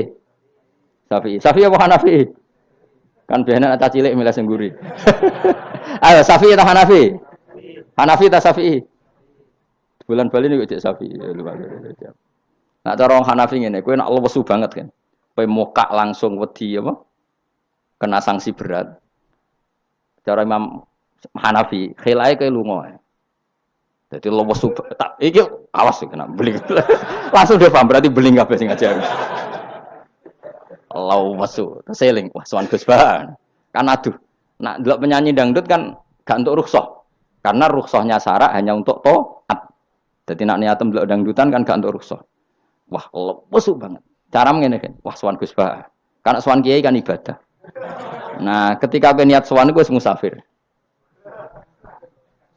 Safi. Safi apa Hanafi? Kan biasanya ada cilik milih sengguri. Ayo Safi atau Hanafi? Hanafi atau Safi? Bulan Bali ini cek Safi. Nah cara orang Hanafi ini, kue nak lesu banget kan. Kue moka langsung wedi apa? kena sanksi berat. Cara Imam Hanafi, khilai ke lunga. Jadi lo wasu tak iki awas kena beling. Langsung dia paham berarti beling kabeh sing ngajar. Lo wasu, seling wah sowan Gus. Kan aduh, nak delok penyanyi dangdut kan gak untuk rukhsah. Karena rukhsahnya syarat hanya untuk toat. Jadi nak niatem delok dangdutan kan gak untuk rukhsah. Wah, lo wasu banget. Cara ngene kan, wah sowan Gus. Karena sowan kiai kan ibadah. Nah, ketika aku niat sowan gue musafir.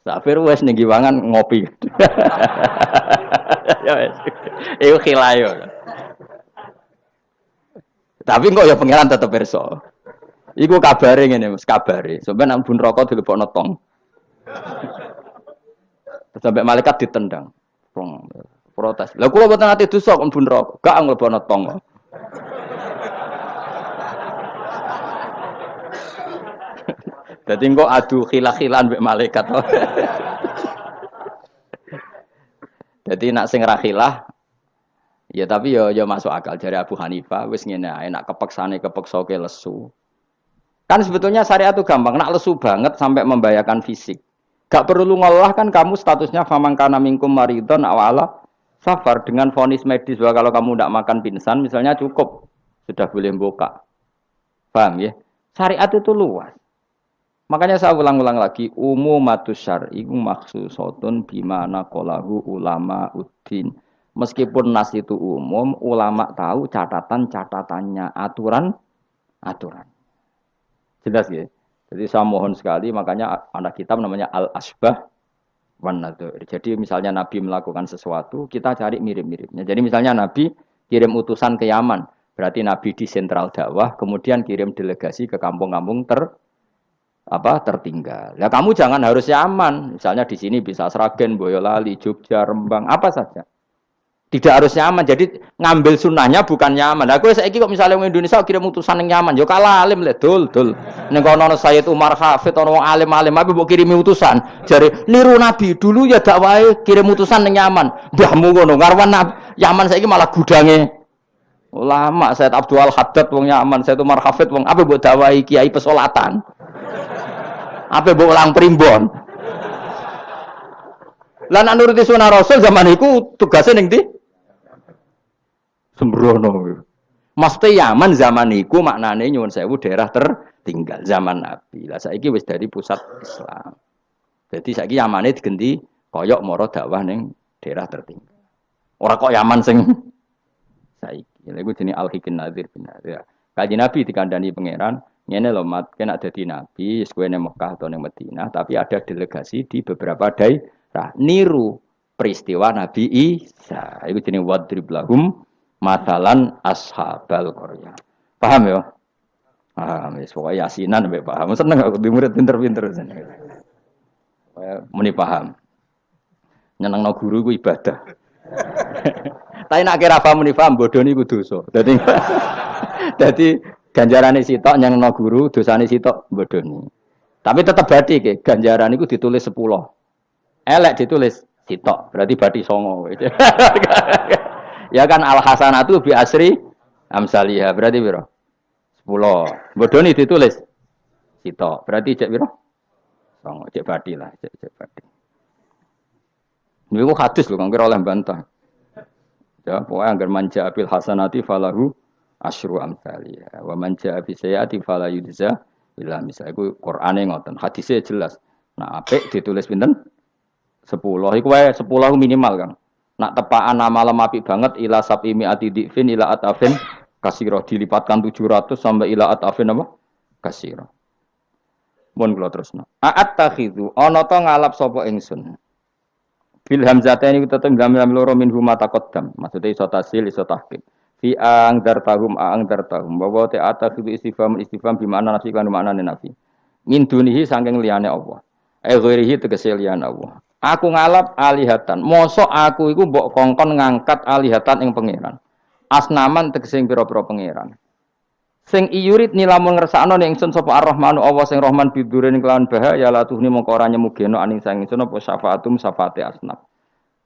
Musafir wes ning ngopi. ya wes. Iku khilayo. Tapi kok ya pangeran tetep perso. Iku kabare ngene Mas, kabare. Sampai nang bun rokok dilebokno tong. Sampai malaikat ditendang. Protes. Lah kula boten ati dosa kok bun rokok. Gak nglebokno tong. Jadi kok adu khilah-khilan mbek malaikat. Jadi nak sing rakhilah ya tapi ya ya masuk akal dari Abu Hanifah wis ngene ae nak kepeksane kepeksa ke lesu. Kan sebetulnya syariat itu gampang, nak lesu banget sampai membahayakan fisik. Gak perlu ngolah kan kamu statusnya famangkana minkum maridon awala safar dengan vonis medis bahwa kalau kamu tidak makan pingsan misalnya cukup sudah boleh buka. Paham ya? Syariat itu luas. Makanya saya ulang-ulang lagi, umumatus syar'i maksusotun bimana kolahu ulama uddin. Meskipun nas itu umum, ulama tahu catatan-catatannya, aturan-aturan. Jelas ya? Jadi saya mohon sekali, makanya anak kitab namanya Al-Asbah Jadi misalnya Nabi melakukan sesuatu, kita cari mirip-miripnya. Jadi misalnya Nabi kirim utusan ke Yaman, berarti Nabi di sentral dakwah, kemudian kirim delegasi ke kampung-kampung ter apa tertinggal. Ya kamu jangan harus Yaman, misalnya di sini bisa Sragen, Boyolali, Jogja, Rembang, apa saja. Tidak harus nyaman. Jadi ngambil sunnahnya bukan nyaman. Aku saya kok misalnya orang Indonesia kirim utusan yang nyaman, yo kalah alim le dul dul. Ning kono Sayyid Umar Hafid orang alim-alim tapi mbok kirim utusan. Jadi niru Nabi dulu ya dakwah kirim utusan yang nyaman. Mbahmu ngono ngarwan Yaman saiki malah gudange ulama Said Abdul Haddad wong nyaman, Said Umar Hafid wong apa buat dakwahi kiai pesolatan. Apa buat ulang primbon. Lah nak nuruti sunah Rasul zaman itu tugasnya ning ndi? Sembrono. Mesti Yaman zaman iku maknane nyuwun sewu daerah tertinggal zaman Nabi. Lah saiki wis dari pusat Islam. Jadi saiki Yamane digenti koyok moro dakwah ning daerah tertinggal. Ora kok Yaman sing saiki. Lha iku jenenge Al-Hikin Nadir bin Ya. Kaji Nabi dikandani pangeran, ngene lho mat kena dadi nabi, kowe ning Mekah atau ning Madinah, tapi ada delegasi di beberapa daerah niru peristiwa Nabi Isa. Iku jenenge wadrib lahum matalan ashabal Korea. Paham ya? Paham, ya, pokoknya yasinan sampai paham. Seneng aku di murid pinter-pinter. Muni paham. Nyeneng no guru ku ibadah. Tapi nak kira paham muni paham, bodoh ini dosa. Jadi, jadi ganjaran sitok nyeneng no guru, dosa sitok bodoh ini. Tapi tetap berarti ke ganjaran itu ditulis sepuluh. Elek ditulis sitok, berarti berarti songo. Ya kan al hasanatu bi asri amsalihah. Berarti biro? 10. Bodoni ditulis sito. Berarti cek biro? Songo cek badi lah, cek cek badi. Ini kok hadis loh, kira oleh bantah. Ya, pokoknya agar manja abil hasanati falahu asyru amsalihah. Wa manja abil sayati falah yudza Bila misalnya itu Quran yang ngoten, hadisnya jelas. Nah, apik ditulis pinten? Sepuluh, itu sepuluh minimal kan. Nak tepaan nama apik banget ila sapi ati dikfin ila atafin kasiro dilipatkan 700 sampai ila atafin apa? Kasiro. Mun kula terusno. A'at takhidu ana to ngalap sapa ingsun. Bil hamzataini tetep gambar loro min huma taqaddam. Maksudnya iso tasil iso tahqiq. Fi ang dartahum ang dartahum. Bahwa te atakhidu istifham istifham bi makna nafi kan makna nafi. Min dunihi saking liyane Allah. Eh ghairihi tegese liyane Allah. Aku ngalap alihatan. Mosok aku iku mbok kongkon ngangkat alihatan ing pangeran. Asnaman tegese pira-pira pangeran. Sing iyurit nilamun ngersakno ning ingsun sapa Ar-Rahmanu Allah sing Rahman bidurin kelawan bahaya la tuhni mongko ora nyemugeno aning sang ingsun apa syafaatum syafaate asnaf.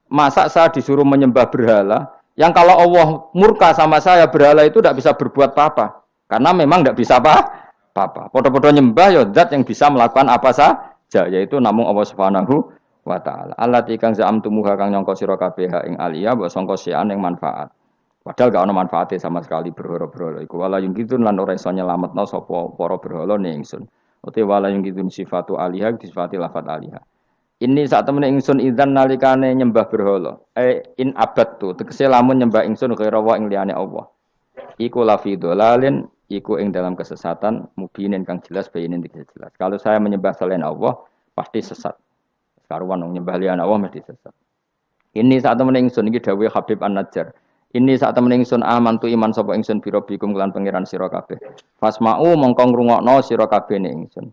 Masa saya disuruh menyembah berhala yang kalau Allah murka sama saya berhala itu tidak bisa berbuat apa-apa karena memang tidak bisa apa-apa. Podo-podo nyembah ya zat yang bisa melakukan apa saja yaitu namung Allah Subhanahu wa taala. Allah tikang za'am tumuha kang nyangka sira kabeh ing alia mbok sangka sian ing manfaat. Padahal gak ono manfaatnya sama sekali berhala-berhala iku. Wala yung kitun lan ora iso nyelametno sapa para berhala ning ingsun. Uti wala yung kitun sifatu aliha sifati lafat aliha. Ini saat temen ingsun idzan nalikane nyembah berhala. Eh in abad tu tegese lamun nyembah ingsun kira ing liyane Allah. Iku lafi dolalin iku ing dalam kesesatan mubinin kang jelas bayinin jelas. Kalau saya menyembah selain Allah pasti sesat. Karuan wong nyembah Allah mesti sesat. Ini saat temen ingsun iki Habib An-Najjar. Ini saat temen ingsun aman tu iman sapa ingsun biro bikum kelan pangeran sira kabeh. Fasma'u mongko ngrungokno sira kabeh ning ingsun.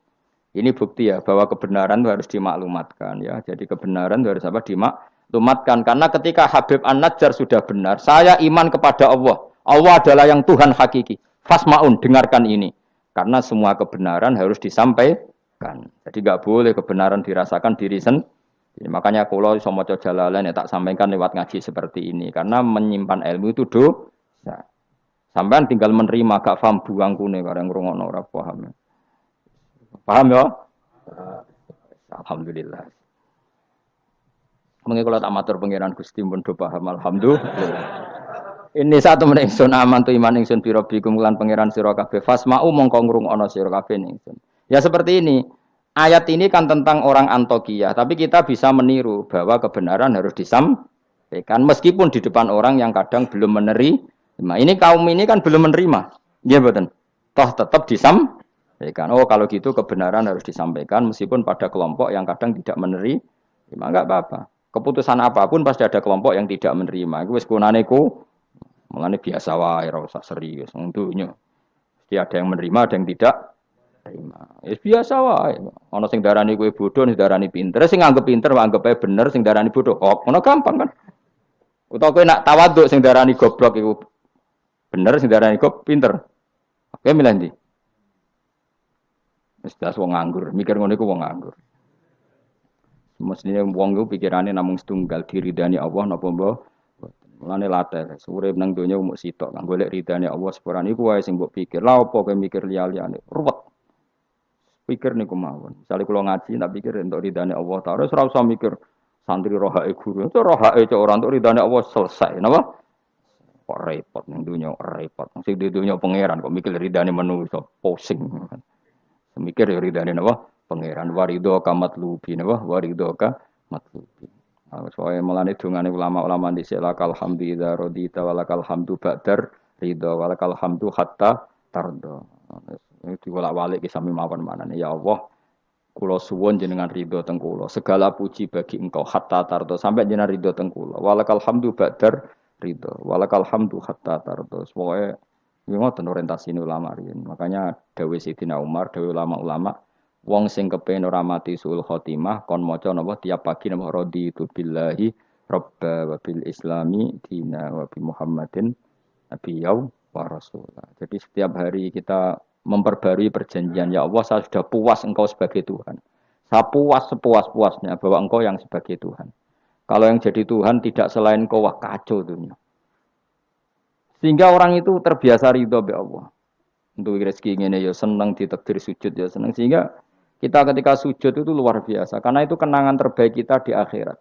Ini bukti ya bahwa kebenaran itu harus dimaklumatkan ya. Jadi kebenaran itu harus apa dimaklumatkan karena ketika Habib An-Najjar sudah benar, saya iman kepada Allah. Allah adalah yang Tuhan hakiki. Fasma'un dengarkan ini. Karena semua kebenaran harus disampaikan kan. Jadi nggak boleh kebenaran dirasakan diri sendiri. Makanya kalau sama jalalan ya tak sampaikan lewat ngaji seperti ini. Karena menyimpan ilmu itu dosa. Sampai tinggal menerima gak paham buang kune karena ngrungokno ora paham. Paham ya? Alhamdulillah. Mungkin kalau tak matur pengiran Gusti pun do paham alhamdulillah. Ini satu menit sun aman tu iman ingsun biro bikum lan pangeran sira kabeh fasma'u mongko ngrungokno sira kabeh. Ya seperti ini. Ayat ini kan tentang orang Antokia, tapi kita bisa meniru bahwa kebenaran harus disampaikan meskipun di depan orang yang kadang belum menerima. Ini kaum ini kan belum menerima. Iya betul. Toh tetap disam Ya kan? Oh kalau gitu kebenaran harus disampaikan meskipun pada kelompok yang kadang tidak menerima, enggak apa-apa. Keputusan apa pun pasti ada kelompok yang tidak menerima. Iku wis kunane ku mulane biasa wae ora usah serius dunya. Mesti ada yang menerima, ada yang tidak Ya biasa wae. Ana sing darani kowe bodoh, sing darani pinter, sing anggap pinter anggap ae bener, sing darani bodoh. Oh, ngono gampang kan. Utawa kowe nak tawaduk sing darani goblok iku bener, sing darani goblok pinter. Oke milih ndi? Wis wong nganggur, mikir ngono iku wong nganggur. Mestinya wong itu pikirannya namung setunggal diridani Allah napa mbah. Mulane latih, urip nang donya umuk sitok kang golek ridane Allah sepurane iku wae sing mbok pikir. Lah apa kowe mikir liya-liyane? Ruwet. Pikir niku mawon. Misale kula ngaji tak pikir untuk ridane Allah Ta'ala ora usah mikir santri rohake guru. Itu rohake cok ora untuk ridane Allah selesai. Napa? Kok repot ning donya repot. Sing di donya pangeran kok mikir ridane manusa pusing. Mikir ya ridane napa? pangeran warido kamat lubi napa warido ka matlubi nah, soalnya melani dungane ulama-ulama di lakal hamdu idza radita walakal hamdu ba'dar ridho walakal hamdu hatta tardo itu walak walik ki sami mawon manane. Ya Allah kulo suwon jenengan ridho teng segala puji bagi engkau hatta tardo. Sampai jenengan ridho teng walakal hamdu ba'dar ridho. Walakal hamdu hatta tardo. Pokoke ngoten orientasi ulama riyen. Makanya dawe Sidina Umar dawe ulama-ulama Wong sing kepen ora mati sul khotimah kon maca napa? Tiap pagi napa? Raditu billahi robba wa bil islami dina wa bi Muhammadin nabiyau wa rasulah. Jadi setiap hari kita memperbarui perjanjian ya Allah saya sudah puas engkau sebagai Tuhan. Saya puas sepuas-puasnya bahwa engkau yang sebagai Tuhan. Kalau yang jadi Tuhan tidak selain engkau wah kacau dunia. Sehingga orang itu terbiasa ridho be Allah. Untuk rezeki ini ya senang ditakdir sujud ya senang sehingga kita ketika sujud itu luar biasa karena itu kenangan terbaik kita di akhirat.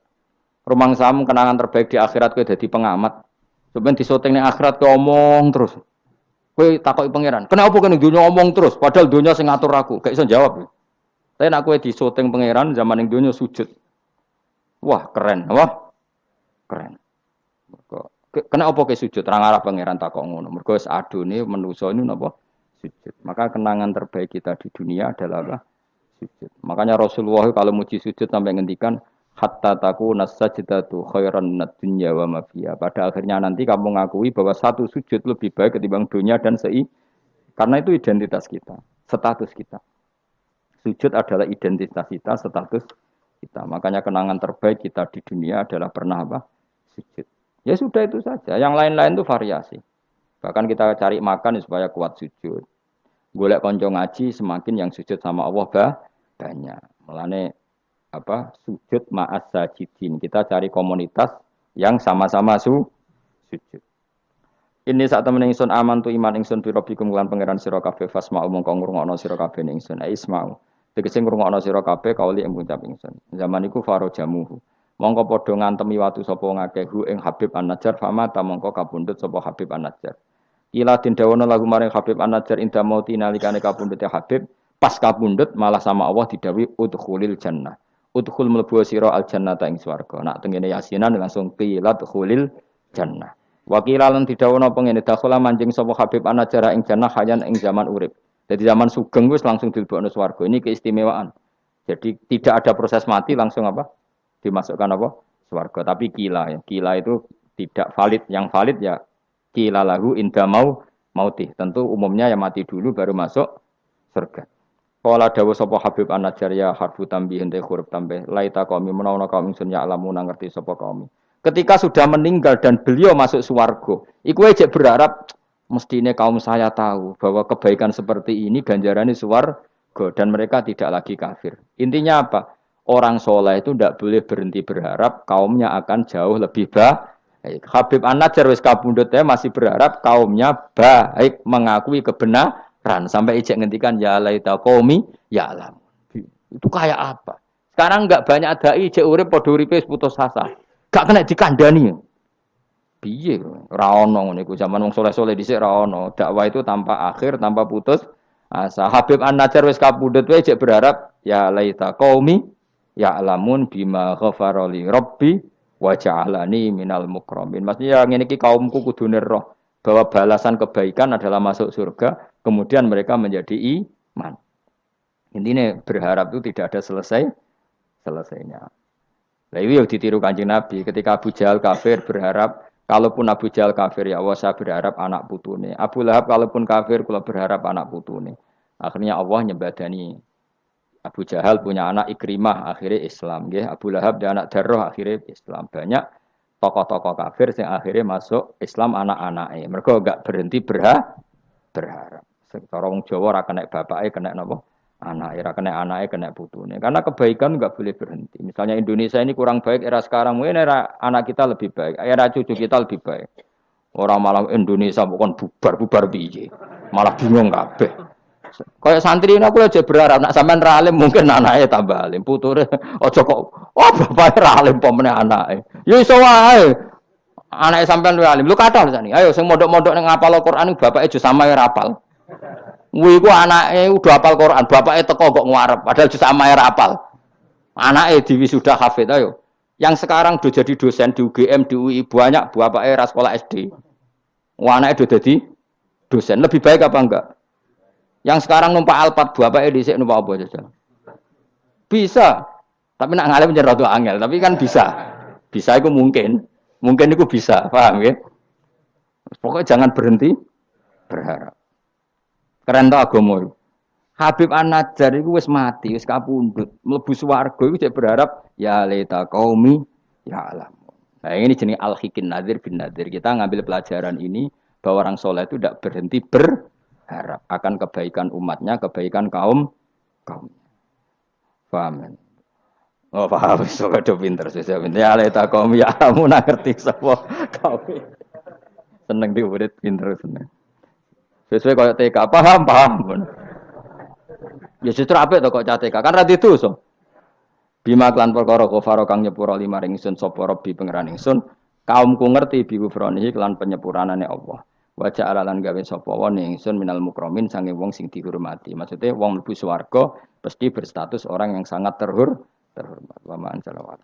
Rumang samu kenangan terbaik di akhirat kowe jadi pengamat. Sebenarnya di syuting akhirat kowe omong terus. Kowe takoki pangeran, "Kenapa kene dunia omong terus padahal dunia sing ngatur aku?" Gak iso jawab. Tapi nak kowe di syuting pangeran zaman ning dunia sujud. Wah, keren, wah. Keren. Kenapa ke sujud? Terang arah pangeran takok ngono. Mergo wis adune manusa ini napa? Sujud. Maka kenangan terbaik kita di dunia adalah apa? sujud. Makanya Rasulullah kalau muji sujud sampai ngendikan hatta taku nasajidatu khairan minad dunya wa ma Pada akhirnya nanti kamu mengakui bahwa satu sujud lebih baik ketimbang dunia dan sei karena itu identitas kita, status kita. Sujud adalah identitas kita, status kita. Makanya kenangan terbaik kita di dunia adalah pernah apa? Sujud. Ya sudah itu saja. Yang lain-lain itu variasi. Bahkan kita cari makan supaya kuat sujud. Golek konco ngaji semakin yang sujud sama Allah bah, banyak. Melane apa sujud ma'as sajidin. Kita cari komunitas yang sama-sama su sujud. Ini saat temen ingsun aman tu iman ingsun biro bikum kelan pangeran sira kabeh umum kang ngrungokno sira kabeh ingsun. Ai ismau. Tegese ngrungokno sira kabeh kauli ing ngucap ingsun. Zaman iku faro jamuhu. Mongko padha ngantemi watu sapa ngakeh hu ing Habib An-Najjar fama ta mongko kabundut sapa Habib An-Najjar. Ila din dawono lagu maring Habib An-Najjar inda mauti nalikane kabundut Habib Pas kapundhut malah sama Allah didawi udkhulil jannah. Udkhul mlebu sira al jannata ing swarga. Nak tengene yasinan langsung qilat khulil jannah. Wakila lan didhawuhna pengene dakhala manjing sapa Habib anajara ing jannah hayan ing zaman urip. Jadi zaman sugeng wis langsung dilebokno swarga. Ini keistimewaan. Jadi tidak ada proses mati langsung apa? Dimasukkan apa? Swarga. Tapi kila ya. Kila itu tidak valid. Yang valid ya kila lahu inda mau mauti. Tentu umumnya yang mati dulu baru masuk surga. Kala dawa sapa Habib An-Najjar ya harfu tambih ente huruf tambah laita kami menawa kaum ingsun ya alamu ngerti sapa kami. Ketika sudah meninggal dan beliau masuk swarga, iku aja berharap mestinya kaum saya tahu bahwa kebaikan seperti ini ganjarannya swarga dan mereka tidak lagi kafir. Intinya apa? Orang soleh itu tidak boleh berhenti berharap kaumnya akan jauh lebih baik. Habib An-Najjar wis kabundutnya masih berharap kaumnya baik mengakui kebenaran ran sampai ijek ngendikan ya laita qaumi ya alam. Itu kayak apa? Sekarang enggak banyak dai ijek urip padha uripe putus asa. Gak kena dikandani. Piye ra ono ngene iku zaman wong soleh-soleh dhisik ra ono. Dakwah itu tanpa akhir, tanpa putus asa. Habib An-Najjar wis kapundhut wae ijek berharap ya laita qaumi ya alamun bima ghafara li rabbi wa ja'alani minal mukramin. Maksudnya ngene iki kaumku kudu roh bahwa balasan kebaikan adalah masuk surga, kemudian mereka menjadi iman. Intinya berharap itu tidak ada selesai selesainya. Nah, itu yang ditiru kanjeng Nabi ketika Abu Jahal kafir berharap kalaupun Abu Jahal kafir ya Allah saya berharap anak putune. Abu Lahab kalaupun kafir kalau berharap anak putune. Akhirnya Allah nyebadani Abu Jahal punya anak Ikrimah akhirnya Islam ya. Abu Lahab dan anak Darroh akhirnya Islam. Banyak tokoh-tokoh kafir yang akhirnya masuk Islam anak-anaknya. Mereka gak berhenti berha berharap. Sekarang Jawa rakan naik bapaknya kena nopo? Anak era kena anaknya kena putune. Karena kebaikan nggak boleh berhenti. Misalnya Indonesia ini kurang baik era sekarang mungkin era anak kita lebih baik era cucu kita lebih baik. Orang malah Indonesia bukan bubar bubar biji malah bingung kabeh kayak santri ini aku aja berharap nak sampean ralim mungkin anaknya tambah alim puture ojo kok oh bapak ralim pemene anaknya ya iso wae anaknya sampean ralim lu kata nih ayo sing modok-modok ning ngapal Al-Qur'an bapaknya aja sama ya rapal Wih, ku anaknya udah hafal Quran, bapaknya teko kok ngarep, padahal justru sama era apal. Anaknya di sudah hafid, ayo. Yang sekarang udah jadi dosen di UGM, di UI, banyak bapaknya era sekolah SD. Wah, anaknya udah jadi dosen, lebih baik apa enggak? Yang sekarang numpak Alphard, bapaknya di sini numpak apa saja? Bisa, tapi nak ngalim jadi ratu angel, tapi kan bisa. Bisa itu mungkin, mungkin itu bisa, paham ya? Pokoknya jangan berhenti berharap. Keren tau agama Habib An-Najjar itu wis mati, wis kapundhut, mlebu swarga iku cek berharap ya leta qaumi ya alam. Nah, ini jenis al-hikin nadir bin nadir. Kita ngambil pelajaran ini bahwa orang soleh itu tidak berhenti berharap akan kebaikan umatnya, kebaikan kaum kaum. Paham? Oh paham, so pinter, saya pinter. Ya leta kaum ya kamu ngerti sapa kaum. Seneng diurit pinter seneng. Sesuai kaya TK, paham, paham. Ya justru apa itu kok TK, kan radhi itu so. Bima klan perkara kufaro kang nyepuro lima ringsun sopo robi pangeran ingsun. Kaumku ngerti bi kufronihi klan penyepuranane Allah. Wajah alalan gawe sopo wong ingsun minal mukromin sange wong sing dihormati. Maksudnya wong mlebu swarga pasti berstatus orang yang sangat terhur terhormat. Wa ma'an salawat.